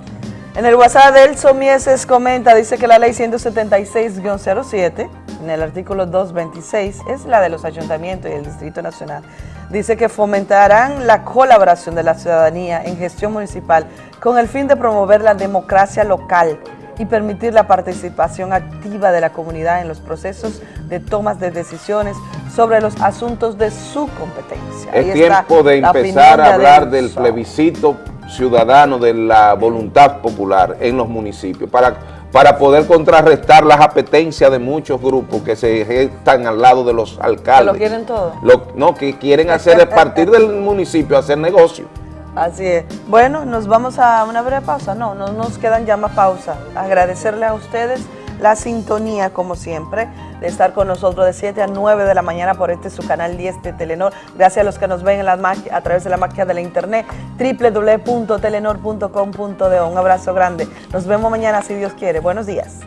En el WhatsApp de Elso Mieses comenta, dice que la ley 176-07, en el artículo 226, es la de los ayuntamientos y el Distrito Nacional. Dice que fomentarán la colaboración de la ciudadanía en gestión municipal con el fin de promover la democracia local y permitir la participación activa de la comunidad en los procesos de tomas de decisiones sobre los asuntos de su competencia. Es Ahí está tiempo de empezar a hablar del plebiscito ciudadano de la voluntad popular en los municipios para, para poder contrarrestar las apetencias de muchos grupos que se están al lado de los Que alcaldes. lo quieren todo. Lo- no, que quieren hacer a partir del municipio hacer negocio. Así es. Bueno, nos vamos a una breve pausa. No, no nos quedan ya más pausa. Agradecerle a ustedes la sintonía, como siempre, de estar con nosotros de 7 a 9 de la mañana por este su canal 10 de Telenor. Gracias a los que nos ven en a través de la magia de la internet, www.telenor.com.de. Un abrazo grande. Nos vemos mañana si Dios quiere. Buenos días.